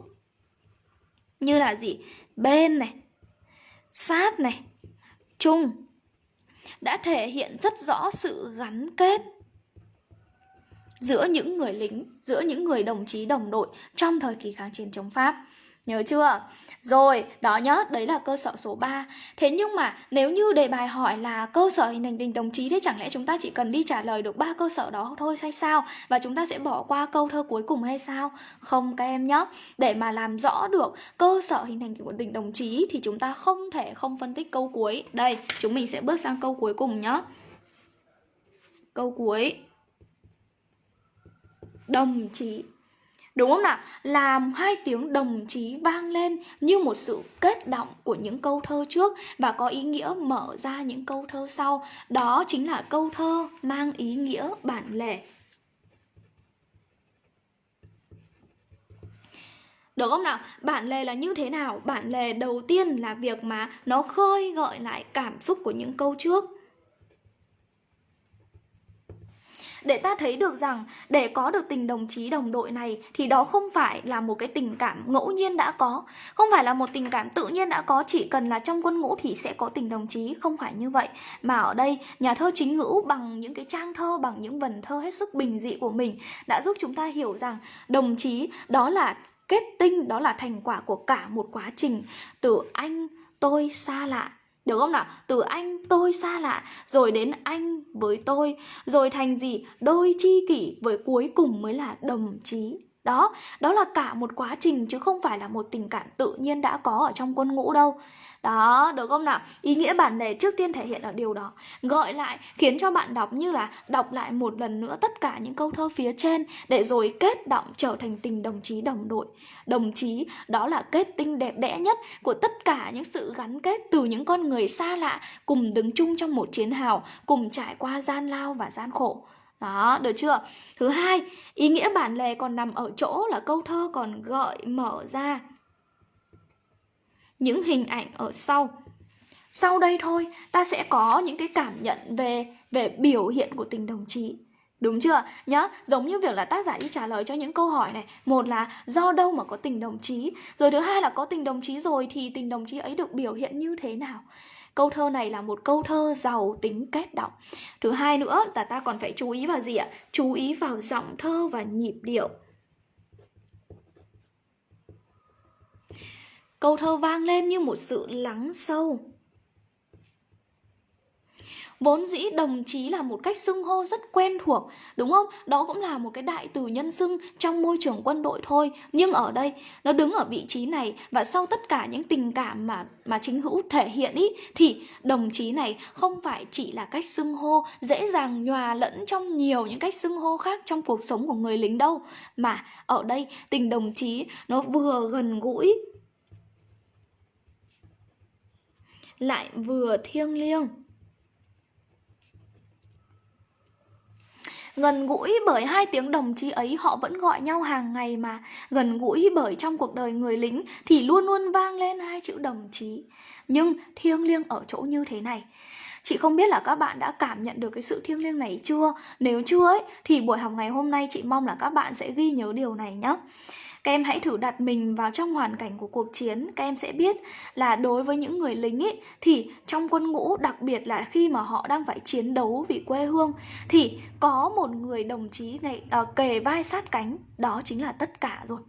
như là gì? Bên này, sát này, chung đã thể hiện rất rõ sự gắn kết giữa những người lính, giữa những người đồng chí đồng đội trong thời kỳ kháng chiến chống Pháp. Nhớ chưa? Rồi, đó nhớ, đấy là cơ sở số 3. Thế nhưng mà nếu như đề bài hỏi là cơ sở hình thành tình đồng chí thế chẳng lẽ chúng ta chỉ cần đi trả lời được ba cơ sở đó thôi hay sao? Và chúng ta sẽ bỏ qua câu thơ cuối cùng hay sao? Không các em nhớ Để mà làm rõ được cơ sở hình thành của tình đồng chí thì chúng ta không thể không phân tích câu cuối. Đây, chúng mình sẽ bước sang câu cuối cùng nhé. Câu cuối đồng chí Đúng không nào? Làm hai tiếng đồng chí vang lên như một sự kết động của những câu thơ trước và có ý nghĩa mở ra những câu thơ sau. Đó chính là câu thơ mang ý nghĩa bản lề. Được không nào? Bản lề là như thế nào? Bản lề đầu tiên là việc mà nó khơi gợi lại cảm xúc của những câu trước để ta thấy được rằng, để có được tình đồng chí đồng đội này, thì đó không phải là một cái tình cảm ngẫu nhiên đã có. Không phải là một tình cảm tự nhiên đã có, chỉ cần là trong quân ngũ thì sẽ có tình đồng chí, không phải như vậy. Mà ở đây, nhà thơ chính ngữ bằng những cái trang thơ, bằng những vần thơ hết sức bình dị của mình đã giúp chúng ta hiểu rằng đồng chí đó là kết tinh, đó là thành quả của cả một quá trình. Từ anh, tôi, xa lạ được không nào? Từ anh tôi xa lạ, Rồi đến anh với tôi, Rồi thành gì? Đôi chi kỷ Với cuối cùng mới là đồng chí đó đó là cả một quá trình chứ không phải là một tình cảm tự nhiên đã có ở trong quân ngũ đâu đó, được không nào? Ý nghĩa bản lề trước tiên thể hiện ở điều đó Gọi lại, khiến cho bạn đọc như là đọc lại một lần nữa tất cả những câu thơ phía trên Để rồi kết động trở thành tình đồng chí đồng đội Đồng chí đó là kết tinh đẹp đẽ nhất của tất cả những sự gắn kết từ những con người xa lạ Cùng đứng chung trong một chiến hào, cùng trải qua gian lao và gian khổ đó, được chưa? Thứ hai, ý nghĩa bản lề còn nằm ở chỗ là câu thơ còn gợi mở ra những hình ảnh ở sau. Sau đây thôi, ta sẽ có những cái cảm nhận về về biểu hiện của tình đồng chí. Đúng chưa? Nhá, giống như việc là tác giả đi trả lời cho những câu hỏi này Một là do đâu mà có tình đồng chí Rồi thứ hai là có tình đồng chí rồi thì tình đồng chí ấy được biểu hiện như thế nào Câu thơ này là một câu thơ giàu tính kết động Thứ hai nữa là ta còn phải chú ý vào gì ạ? Chú ý vào giọng thơ và nhịp điệu Câu thơ vang lên như một sự lắng sâu Vốn dĩ đồng chí là một cách xưng hô rất quen thuộc, đúng không? Đó cũng là một cái đại từ nhân xưng trong môi trường quân đội thôi. Nhưng ở đây, nó đứng ở vị trí này và sau tất cả những tình cảm mà mà chính hữu thể hiện ý, thì đồng chí này không phải chỉ là cách xưng hô dễ dàng nhòa lẫn trong nhiều những cách xưng hô khác trong cuộc sống của người lính đâu. Mà ở đây tình đồng chí nó vừa gần gũi lại vừa thiêng liêng. Gần gũi bởi hai tiếng đồng chí ấy, họ vẫn gọi nhau hàng ngày mà. Gần gũi bởi trong cuộc đời người lính thì luôn luôn vang lên hai chữ đồng chí. Nhưng thiêng liêng ở chỗ như thế này. Chị không biết là các bạn đã cảm nhận được cái sự thiêng liêng này chưa? Nếu chưa ấy thì buổi học ngày hôm nay chị mong là các bạn sẽ ghi nhớ điều này nhé các em hãy thử đặt mình vào trong hoàn cảnh của cuộc chiến. Các em sẽ biết là đối với những người lính ấy thì trong quân ngũ đặc biệt là khi mà họ đang phải chiến đấu vì quê hương thì có một người đồng chí này uh, kề vai sát cánh đó chính là tất cả rồi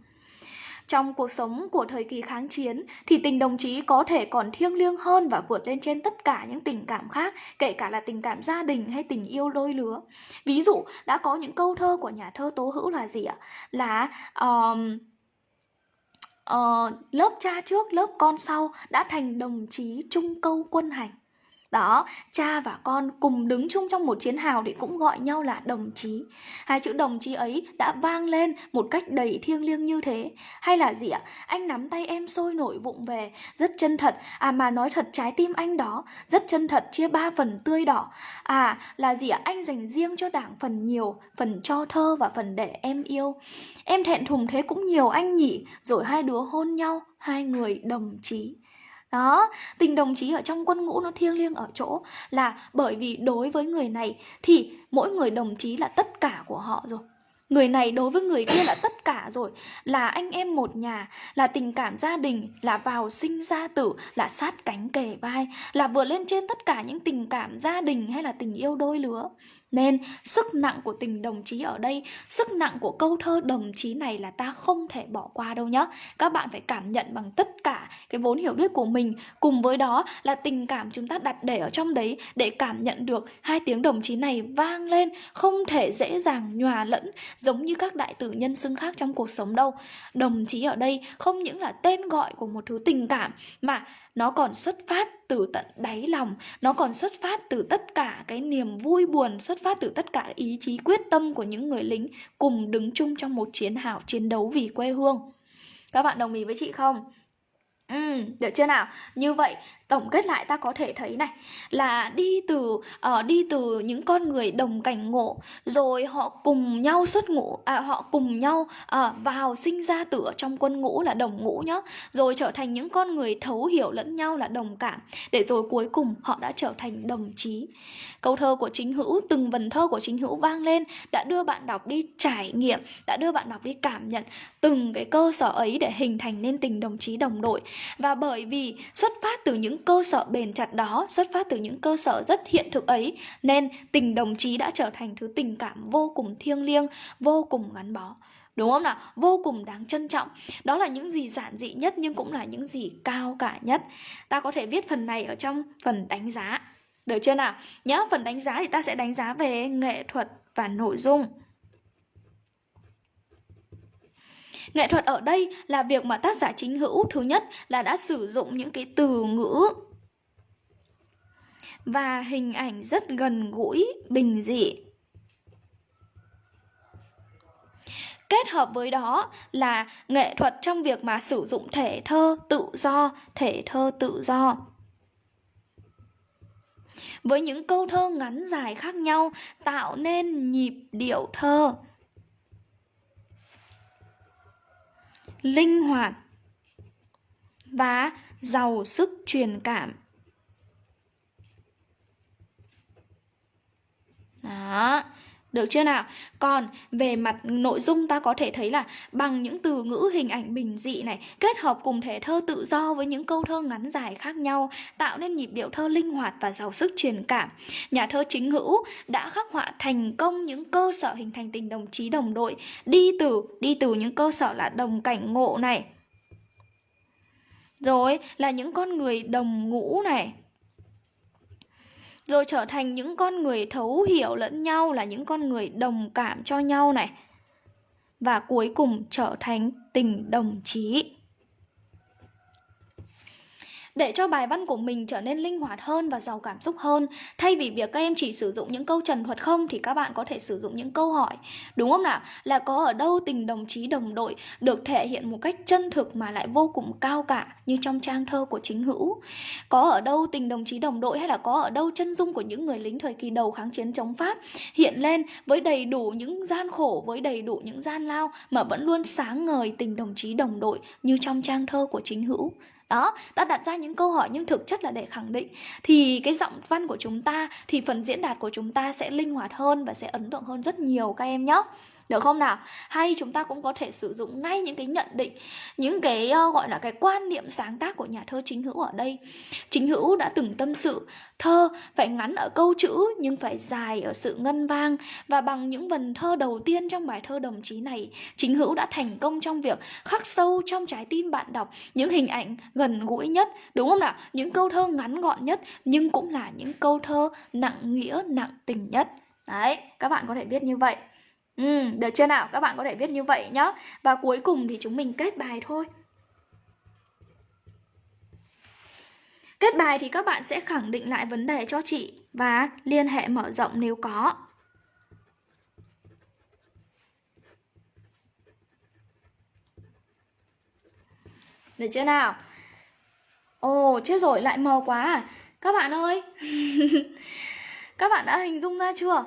trong cuộc sống của thời kỳ kháng chiến thì tình đồng chí có thể còn thiêng liêng hơn và vượt lên trên tất cả những tình cảm khác, kể cả là tình cảm gia đình hay tình yêu đôi lứa. Ví dụ đã có những câu thơ của nhà thơ Tố Hữu là gì ạ? Là um, uh, lớp cha trước lớp con sau đã thành đồng chí chung câu quân hành đó, cha và con cùng đứng chung trong một chiến hào thì cũng gọi nhau là đồng chí. Hai chữ đồng chí ấy đã vang lên một cách đầy thiêng liêng như thế. Hay là gì ạ? Anh nắm tay em sôi nổi vụng về. Rất chân thật. À mà nói thật trái tim anh đó. Rất chân thật chia ba phần tươi đỏ. À là gì ạ? Anh dành riêng cho đảng phần nhiều, phần cho thơ và phần để em yêu. Em thẹn thùng thế cũng nhiều anh nhỉ? Rồi hai đứa hôn nhau, hai người đồng chí đó, tình đồng chí ở trong quân ngũ nó thiêng liêng ở chỗ là bởi vì đối với người này thì mỗi người đồng chí là tất cả của họ rồi. Người này đối với người kia là tất cả rồi Là anh em một nhà Là tình cảm gia đình Là vào sinh ra tử Là sát cánh kề vai Là vượt lên trên tất cả những tình cảm gia đình Hay là tình yêu đôi lứa nên sức nặng của tình đồng chí ở đây, sức nặng của câu thơ đồng chí này là ta không thể bỏ qua đâu nhá. Các bạn phải cảm nhận bằng tất cả cái vốn hiểu biết của mình, cùng với đó là tình cảm chúng ta đặt để ở trong đấy để cảm nhận được hai tiếng đồng chí này vang lên không thể dễ dàng nhòa lẫn giống như các đại tử nhân xưng khác trong cuộc sống đâu. Đồng chí ở đây không những là tên gọi của một thứ tình cảm mà nó còn xuất phát từ tận đáy lòng nó còn xuất phát từ tất cả cái niềm vui buồn xuất phát từ tất cả ý chí quyết tâm của những người lính cùng đứng chung trong một chiến hào chiến đấu vì quê hương các bạn đồng ý với chị không Ừ, được chưa nào? Như vậy tổng kết lại ta có thể thấy này là đi từ uh, đi từ những con người đồng cảnh ngộ rồi họ cùng nhau xuất ngũ à, họ cùng nhau uh, vào sinh ra tử ở trong quân ngũ là đồng ngũ nhá. Rồi trở thành những con người thấu hiểu lẫn nhau là đồng cảm để rồi cuối cùng họ đã trở thành đồng chí. Câu thơ của chính hữu từng vần thơ của chính hữu vang lên đã đưa bạn đọc đi trải nghiệm đã đưa bạn đọc đi cảm nhận từng cái cơ sở ấy để hình thành nên tình đồng chí đồng đội. Và bởi vì xuất phát từ những cơ sở bền chặt đó, xuất phát từ những cơ sở rất hiện thực ấy, nên tình đồng chí đã trở thành thứ tình cảm vô cùng thiêng liêng, vô cùng gắn bó. Đúng không nào? Vô cùng đáng trân trọng. Đó là những gì giản dị nhất nhưng cũng là những gì cao cả nhất. Ta có thể viết phần này ở trong phần đánh giá. Được chưa nào? Nhớ phần đánh giá thì ta sẽ đánh giá về nghệ thuật và nội dung. Nghệ thuật ở đây là việc mà tác giả chính hữu thứ nhất là đã sử dụng những cái từ ngữ và hình ảnh rất gần gũi, bình dị. Kết hợp với đó là nghệ thuật trong việc mà sử dụng thể thơ tự do, thể thơ tự do. Với những câu thơ ngắn dài khác nhau tạo nên nhịp điệu thơ. Linh hoạt và giàu sức truyền cảm. Đó, được chưa nào? Còn về mặt nội dung ta có thể thấy là bằng những từ ngữ hình ảnh bình dị này, kết hợp cùng thể thơ tự do với những câu thơ ngắn dài khác nhau, tạo nên nhịp điệu thơ linh hoạt và giàu sức truyền cảm. Nhà thơ chính hữu đã khắc họa thành công những cơ sở hình thành tình đồng chí đồng đội đi từ đi từ những cơ sở là đồng cảnh ngộ này. Rồi là những con người đồng ngũ này rồi trở thành những con người thấu hiểu lẫn nhau là những con người đồng cảm cho nhau này. Và cuối cùng trở thành tình đồng chí để cho bài văn của mình trở nên linh hoạt hơn và giàu cảm xúc hơn. Thay vì việc các em chỉ sử dụng những câu trần thuật không thì các bạn có thể sử dụng những câu hỏi. Đúng không nào? Là có ở đâu tình đồng chí đồng đội được thể hiện một cách chân thực mà lại vô cùng cao cả như trong trang thơ của chính hữu. Có ở đâu tình đồng chí đồng đội hay là có ở đâu chân dung của những người lính thời kỳ đầu kháng chiến chống Pháp hiện lên với đầy đủ những gian khổ, với đầy đủ những gian lao mà vẫn luôn sáng ngời tình đồng chí đồng đội như trong trang thơ của chính hữu đó, ta đặt ra những câu hỏi, nhưng thực chất là để khẳng định. Thì cái giọng văn của chúng ta, thì phần diễn đạt của chúng ta sẽ linh hoạt hơn và sẽ ấn tượng hơn rất nhiều, các em nhé được không nào? Hay chúng ta cũng có thể sử dụng ngay những cái nhận định những cái uh, gọi là cái quan niệm sáng tác của nhà thơ chính hữu ở đây. Chính hữu đã từng tâm sự thơ phải ngắn ở câu chữ nhưng phải dài ở sự ngân vang. Và bằng những vần thơ đầu tiên trong bài thơ đồng chí này chính hữu đã thành công trong việc khắc sâu trong trái tim bạn đọc những hình ảnh gần gũi nhất. Đúng không nào? Những câu thơ ngắn gọn nhất nhưng cũng là những câu thơ nặng nghĩa nặng tình nhất. Đấy các bạn có thể viết như vậy. Ừ, được chưa nào? Các bạn có thể viết như vậy nhá. Và cuối cùng thì chúng mình kết bài thôi. Kết bài thì các bạn sẽ khẳng định lại vấn đề cho chị và liên hệ mở rộng nếu có. Được chưa nào? Ồ, chết rồi, lại mờ quá à? Các bạn ơi! [LAUGHS] các bạn đã hình dung ra chưa?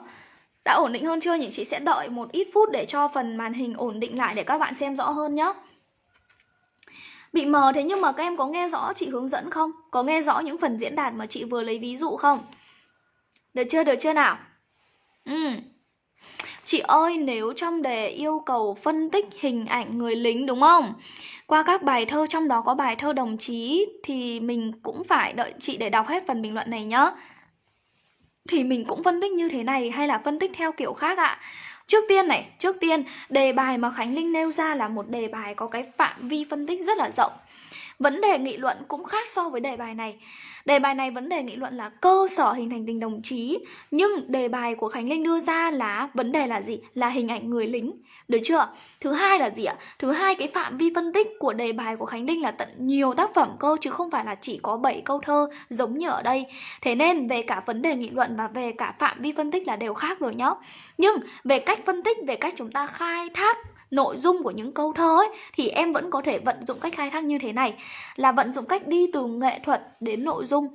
Đã ổn định hơn chưa nhỉ? Chị sẽ đợi một ít phút để cho phần màn hình ổn định lại để các bạn xem rõ hơn nhé. Bị mờ thế nhưng mà các em có nghe rõ chị hướng dẫn không? Có nghe rõ những phần diễn đạt mà chị vừa lấy ví dụ không? Được chưa? Được chưa nào? Ừ. Chị ơi, nếu trong đề yêu cầu phân tích hình ảnh người lính đúng không? Qua các bài thơ trong đó có bài thơ đồng chí thì mình cũng phải đợi chị để đọc hết phần bình luận này nhá thì mình cũng phân tích như thế này hay là phân tích theo kiểu khác ạ? Trước tiên này, trước tiên đề bài mà Khánh Linh nêu ra là một đề bài có cái phạm vi phân tích rất là rộng. Vấn đề nghị luận cũng khác so với đề bài này. Đề bài này vấn đề nghị luận là cơ sở hình thành tình đồng chí Nhưng đề bài của Khánh Linh đưa ra là vấn đề là gì? Là hình ảnh người lính được chưa? Thứ hai là gì ạ? Thứ hai cái phạm vi phân tích của đề bài của Khánh Linh là tận nhiều tác phẩm cơ Chứ không phải là chỉ có 7 câu thơ giống như ở đây Thế nên về cả vấn đề nghị luận và về cả phạm vi phân tích là đều khác rồi nhá Nhưng về cách phân tích, về cách chúng ta khai thác nội dung của những câu thơ ấy, thì em vẫn có thể vận dụng cách khai thác như thế này. Là vận dụng cách đi từ nghệ thuật đến nội dung.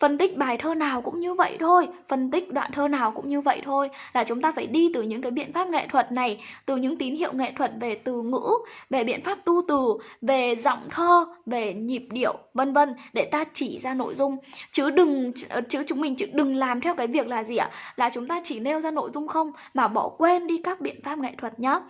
Phân tích bài thơ nào cũng như vậy thôi, phân tích đoạn thơ nào cũng như vậy thôi. Là chúng ta phải đi từ những cái biện pháp nghệ thuật này, từ những tín hiệu nghệ thuật về từ ngữ, về biện pháp tu từ, về giọng thơ, về nhịp điệu, vân vân, để ta chỉ ra nội dung. Chứ đừng, chứ chúng mình chứ đừng làm theo cái việc là gì ạ? Là chúng ta chỉ nêu ra nội dung không, mà bỏ quên đi các biện pháp nghệ thuật nhé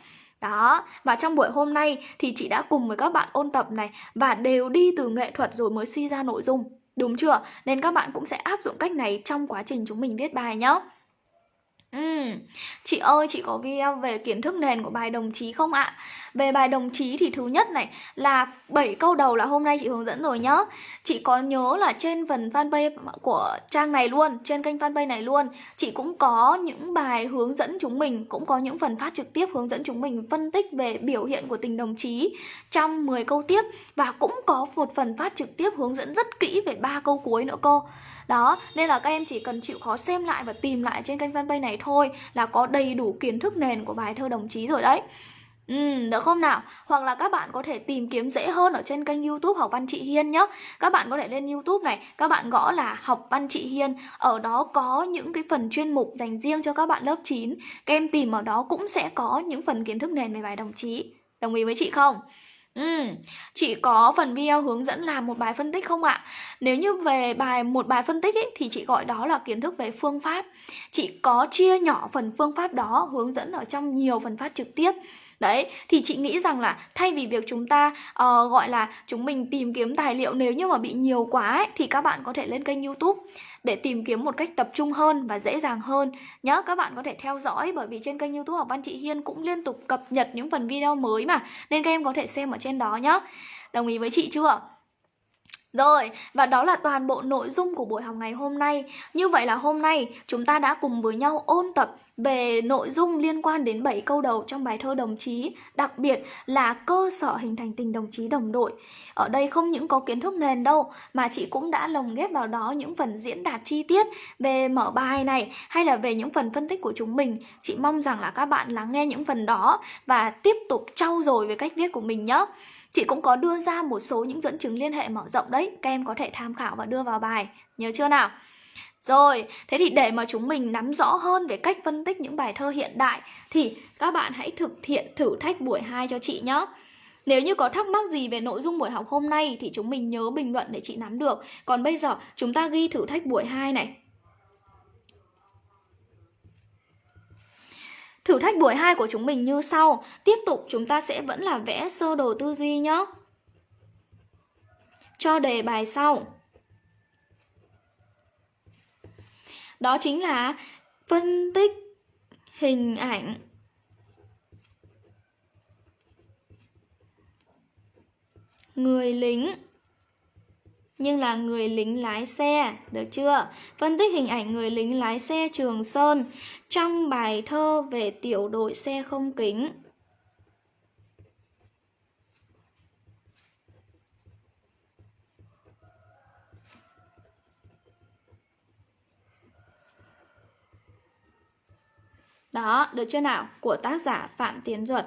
đó, và trong buổi hôm nay thì chị đã cùng với các bạn ôn tập này và đều đi từ nghệ thuật rồi mới suy ra nội dung. Đúng chưa? Nên các bạn cũng sẽ áp dụng cách này trong quá trình chúng mình viết bài nhé. Ừ, chị ơi, chị có video về kiến thức nền của bài đồng chí không ạ? Về bài đồng chí thì thứ nhất này là 7 câu đầu là hôm nay chị hướng dẫn rồi nhá. Chị có nhớ là trên phần fanpage của trang này luôn, trên kênh fanpage này luôn, chị cũng có những bài hướng dẫn chúng mình, cũng có những phần phát trực tiếp hướng dẫn chúng mình phân tích về biểu hiện của tình đồng chí trong 10 câu tiếp và cũng có một phần phát trực tiếp hướng dẫn rất kỹ về ba câu cuối nữa cô. Đó, nên là các em chỉ cần chịu khó xem lại và tìm lại trên kênh fanpage này thôi là có đầy đủ kiến thức nền của bài thơ đồng chí rồi đấy. Ừ, được không nào? Hoặc là các bạn có thể tìm kiếm dễ hơn ở trên kênh youtube Học Văn Chị Hiên nhé Các bạn có thể lên youtube này Các bạn gõ là Học Văn Chị Hiên Ở đó có những cái phần chuyên mục dành riêng cho các bạn lớp 9 Các em tìm ở đó cũng sẽ có những phần kiến thức nền về bài đồng chí Đồng ý với chị không? Ừ, chị có phần video hướng dẫn làm một bài phân tích không ạ? Nếu như về bài một bài phân tích ấy, thì chị gọi đó là kiến thức về phương pháp. Chị có chia nhỏ phần phương pháp đó hướng dẫn ở trong nhiều phần phát trực tiếp. Đấy, thì chị nghĩ rằng là thay vì việc chúng ta uh, gọi là chúng mình tìm kiếm tài liệu nếu như mà bị nhiều quá ấy, thì các bạn có thể lên kênh YouTube để tìm kiếm một cách tập trung hơn và dễ dàng hơn. Nhớ các bạn có thể theo dõi bởi vì trên kênh youtube học văn chị Hiên cũng liên tục cập nhật những phần video mới mà nên các em có thể xem ở trên đó nhé. Đồng ý với chị chưa? Rồi, và đó là toàn bộ nội dung của buổi học ngày hôm nay. Như vậy là hôm nay chúng ta đã cùng với nhau ôn tập về nội dung liên quan đến 7 câu đầu trong bài thơ đồng chí, đặc biệt là cơ sở hình thành tình đồng chí đồng đội. Ở đây không những có kiến thức nền đâu, mà chị cũng đã lồng ghép vào đó những phần diễn đạt chi tiết về mở bài này hay là về những phần phân tích của chúng mình. Chị mong rằng là các bạn lắng nghe những phần đó và tiếp tục trau dồi về cách viết của mình nhé. Chị cũng có đưa ra một số những dẫn chứng liên hệ mở rộng đấy, các em có thể tham khảo và đưa vào bài, nhớ chưa nào? Rồi, thế thì để mà chúng mình nắm rõ hơn về cách phân tích những bài thơ hiện đại thì các bạn hãy thực hiện thử thách buổi 2 cho chị nhé. Nếu như có thắc mắc gì về nội dung buổi học hôm nay thì chúng mình nhớ bình luận để chị nắm được. Còn bây giờ chúng ta ghi thử thách buổi 2 này. Thử thách buổi 2 của chúng mình như sau. Tiếp tục chúng ta sẽ vẫn là vẽ sơ đồ tư duy nhé. Cho đề bài sau. Đó chính là phân tích hình ảnh người lính nhưng là người lính lái xe, được chưa? Phân tích hình ảnh người lính lái xe Trường Sơn trong bài thơ về tiểu đội xe không kính. Đó, được chưa nào? Của tác giả Phạm Tiến Duật.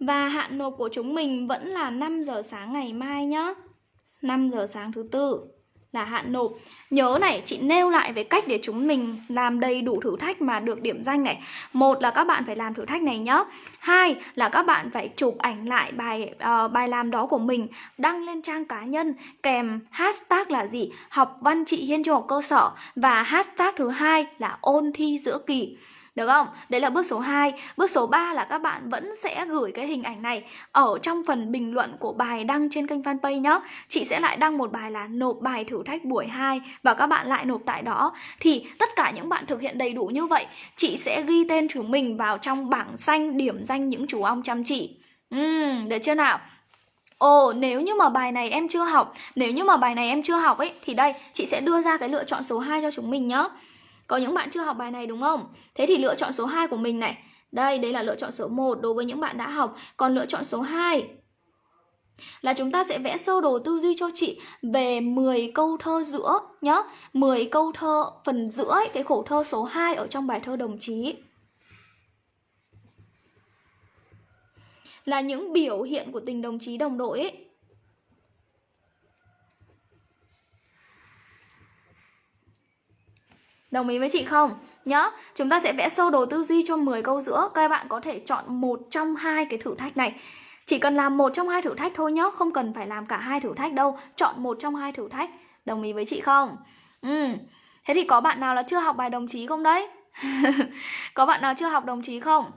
Và hạn nộp của chúng mình vẫn là 5 giờ sáng ngày mai nhé 5 giờ sáng thứ tư là hạn nộp. Nhớ này, chị nêu lại về cách để chúng mình làm đầy đủ thử thách mà được điểm danh này. Một là các bạn phải làm thử thách này nhá. Hai là các bạn phải chụp ảnh lại bài uh, bài làm đó của mình Đăng lên trang cá nhân kèm hashtag là gì? Học văn chị Hiên trung học cơ sở Và hashtag thứ hai là ôn thi giữa kỳ được không? Đấy là bước số 2 Bước số 3 là các bạn vẫn sẽ gửi cái hình ảnh này Ở trong phần bình luận của bài đăng trên kênh fanpage nhé Chị sẽ lại đăng một bài là nộp bài thử thách buổi 2 Và các bạn lại nộp tại đó. Thì tất cả những bạn thực hiện đầy đủ như vậy Chị sẽ ghi tên chúng mình vào trong bảng xanh điểm danh những chú ong chăm chỉ. Uhm, được chưa nào? Ồ, nếu như mà bài này em chưa học Nếu như mà bài này em chưa học ấy Thì đây, chị sẽ đưa ra cái lựa chọn số 2 cho chúng mình nhé có những bạn chưa học bài này đúng không? Thế thì lựa chọn số 2 của mình này. Đây, đây là lựa chọn số 1 đối với những bạn đã học. Còn lựa chọn số 2 là chúng ta sẽ vẽ sơ đồ tư duy cho chị về 10 câu thơ giữa nhá. 10 câu thơ phần giữa ấy, cái khổ thơ số 2 ở trong bài thơ đồng chí. Là những biểu hiện của tình đồng chí đồng đội ấy. Đồng ý với chị không? Nhá, chúng ta sẽ vẽ sơ đồ tư duy cho 10 câu giữa. Các bạn có thể chọn một trong hai cái thử thách này. Chỉ cần làm một trong hai thử thách thôi nhá, không cần phải làm cả hai thử thách đâu. Chọn một trong hai thử thách. Đồng ý với chị không? Ừ. Thế thì có bạn nào là chưa học bài đồng chí không đấy? [LAUGHS] có bạn nào chưa học đồng chí không?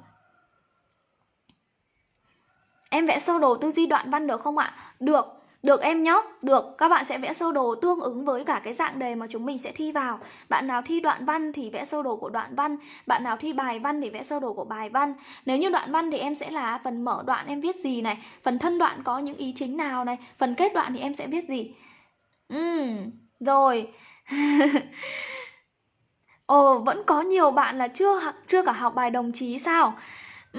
Em vẽ sơ đồ tư duy đoạn văn được không ạ? Được. Được em nhé, được, các bạn sẽ vẽ sơ đồ tương ứng với cả cái dạng đề mà chúng mình sẽ thi vào. Bạn nào thi đoạn văn thì vẽ sơ đồ của đoạn văn. Bạn nào thi bài văn thì vẽ sơ đồ của bài văn. Nếu như đoạn văn thì em sẽ là phần mở đoạn em viết gì này Phần thân đoạn có những ý chính nào này Phần kết đoạn thì em sẽ viết gì? Ừ, rồi. [LAUGHS] Ồ, vẫn có nhiều bạn là chưa chưa cả học bài đồng chí sao?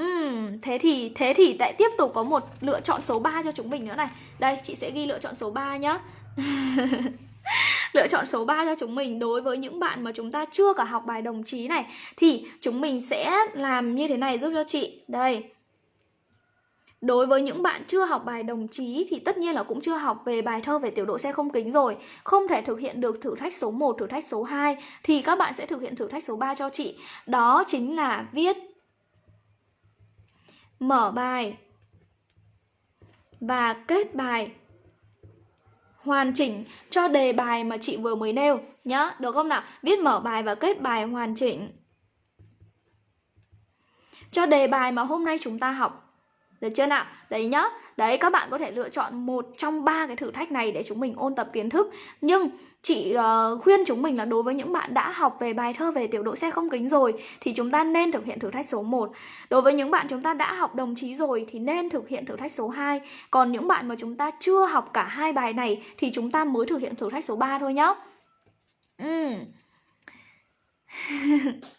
Uhm, thế thì thế thì lại tiếp tục có một lựa chọn số 3 cho chúng mình nữa này. Đây, chị sẽ ghi lựa chọn số 3 nhá. [LAUGHS] lựa chọn số 3 cho chúng mình đối với những bạn mà chúng ta chưa cả học bài đồng chí này thì chúng mình sẽ làm như thế này giúp cho chị. Đây. Đối với những bạn chưa học bài đồng chí thì tất nhiên là cũng chưa học về bài thơ về tiểu độ xe không kính rồi Không thể thực hiện được thử thách số 1, thử thách số 2 Thì các bạn sẽ thực hiện thử thách số 3 cho chị Đó chính là viết mở bài. Và kết bài. Hoàn chỉnh cho đề bài mà chị vừa mới nêu. Nhá, được không nào? Viết mở bài và kết bài hoàn chỉnh. Cho đề bài mà hôm nay chúng ta học được chưa nào? Đấy nhá. Đấy các bạn có thể lựa chọn một trong ba cái thử thách này để chúng mình ôn tập kiến thức. Nhưng chị uh, khuyên chúng mình là đối với những bạn đã học về bài thơ về tiểu độ xe không kính rồi thì chúng ta nên thực hiện thử thách số 1. Đối với những bạn chúng ta đã học đồng chí rồi thì nên thực hiện thử thách số 2. Còn những bạn mà chúng ta chưa học cả hai bài này thì chúng ta mới thực hiện thử thách số 3 thôi nhá. Ừ. [LAUGHS]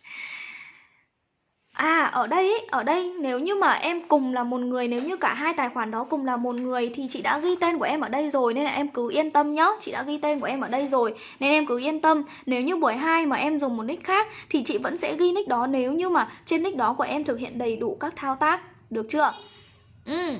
À ở đây ý, ở đây nếu như mà em cùng là một người Nếu như cả hai tài khoản đó cùng là một người Thì chị đã ghi tên của em ở đây rồi Nên là em cứ yên tâm nhá. Chị đã ghi tên của em ở đây rồi Nên em cứ yên tâm. Nếu như buổi 2 mà em dùng một nick khác Thì chị vẫn sẽ ghi nick đó Nếu như mà trên nick đó của em thực hiện đầy đủ các thao tác. Được chưa? Ừ.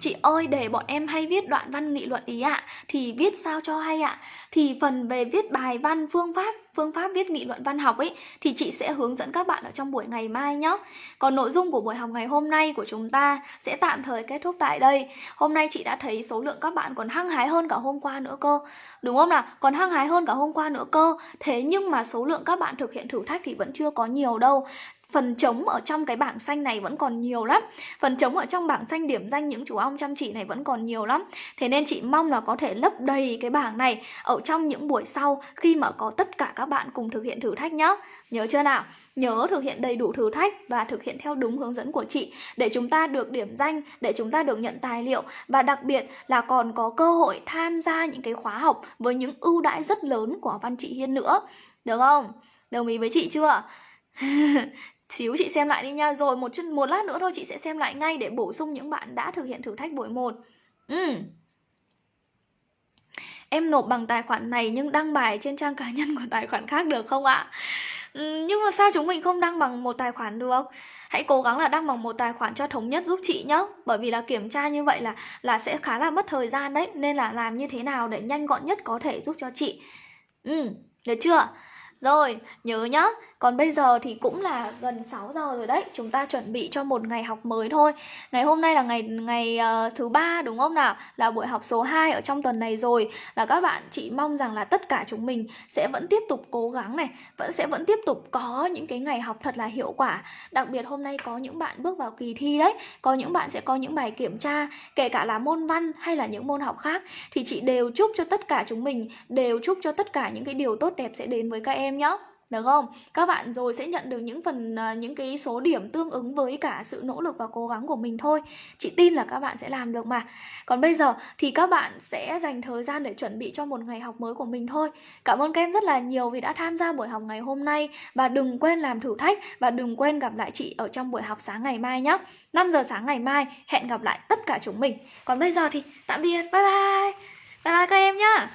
Chị ơi, để bọn em hay viết đoạn văn nghị luận ý ạ. Thì viết sao cho hay ạ? Thì phần về viết bài văn phương pháp Phương pháp viết nghị luận văn học ấy, Thì chị sẽ hướng dẫn các bạn ở trong buổi ngày mai nhé Còn nội dung của buổi học ngày hôm nay của chúng ta Sẽ tạm thời kết thúc tại đây. Hôm nay chị đã thấy số lượng các bạn còn hăng hái hơn cả hôm qua nữa cơ. Đúng không nào? Còn hăng hái hơn cả hôm qua nữa cơ. Thế nhưng mà số lượng các bạn thực hiện thử thách thì vẫn chưa có nhiều đâu phần trống ở trong cái bảng xanh này vẫn còn nhiều lắm. Phần trống ở trong bảng xanh điểm danh những chú ong chăm chỉ này vẫn còn nhiều lắm. Thế nên chị mong là có thể lấp đầy cái bảng này ở trong những buổi sau khi mà có tất cả các bạn cùng thực hiện thử thách nhá. Nhớ chưa nào? Nhớ thực hiện đầy đủ thử thách và thực hiện theo đúng hướng dẫn của chị để chúng ta được điểm danh, để chúng ta được nhận tài liệu. Và đặc biệt là còn có cơ hội tham gia những cái khóa học với những ưu đãi rất lớn của văn chị Hiên nữa. Được không? Đồng ý với chị chưa? [LAUGHS] Xíu chị xem lại đi nha Rồi một chút một lát nữa thôi chị sẽ xem lại ngay Để bổ sung những bạn đã thực hiện thử thách buổi 1 ừ. Em nộp bằng tài khoản này Nhưng đăng bài trên trang cá nhân của tài khoản khác được không ạ? Ừ, nhưng mà sao chúng mình không đăng bằng một tài khoản được? Hãy cố gắng là đăng bằng một tài khoản cho thống nhất giúp chị nhé Bởi vì là kiểm tra như vậy là là sẽ khá là mất thời gian đấy Nên là làm như thế nào để nhanh gọn nhất có thể giúp cho chị Ừ, được chưa? Rồi, nhớ nhá còn bây giờ thì cũng là gần 6 giờ rồi đấy Chúng ta chuẩn bị cho một ngày học mới thôi. Ngày hôm nay là ngày ngày uh, thứ ba đúng không nào? Là buổi học số 2 ở trong tuần này rồi. Là các bạn, chị mong rằng là tất cả chúng mình Sẽ vẫn tiếp tục cố gắng này Vẫn sẽ vẫn tiếp tục có những cái ngày học thật là hiệu quả. Đặc biệt hôm nay có những bạn bước vào kỳ thi đấy Có những bạn sẽ có những bài kiểm tra Kể cả là môn văn hay là những môn học khác Thì chị đều chúc cho tất cả chúng mình Đều chúc cho tất cả những cái điều tốt đẹp sẽ đến với các em nhé được không? Các bạn rồi sẽ nhận được những phần à, những cái số điểm tương ứng với cả sự nỗ lực và cố gắng của mình thôi. Chị tin là các bạn sẽ làm được mà. Còn bây giờ thì các bạn sẽ dành thời gian để chuẩn bị cho một ngày học mới của mình thôi. Cảm ơn các em rất là nhiều vì đã tham gia buổi học ngày hôm nay và đừng quên làm thử thách và đừng quên gặp lại chị ở trong buổi học sáng ngày mai nhé. 5 giờ sáng ngày mai, hẹn gặp lại tất cả chúng mình. Còn bây giờ thì tạm biệt. Bye bye. Bye bye các em nhá.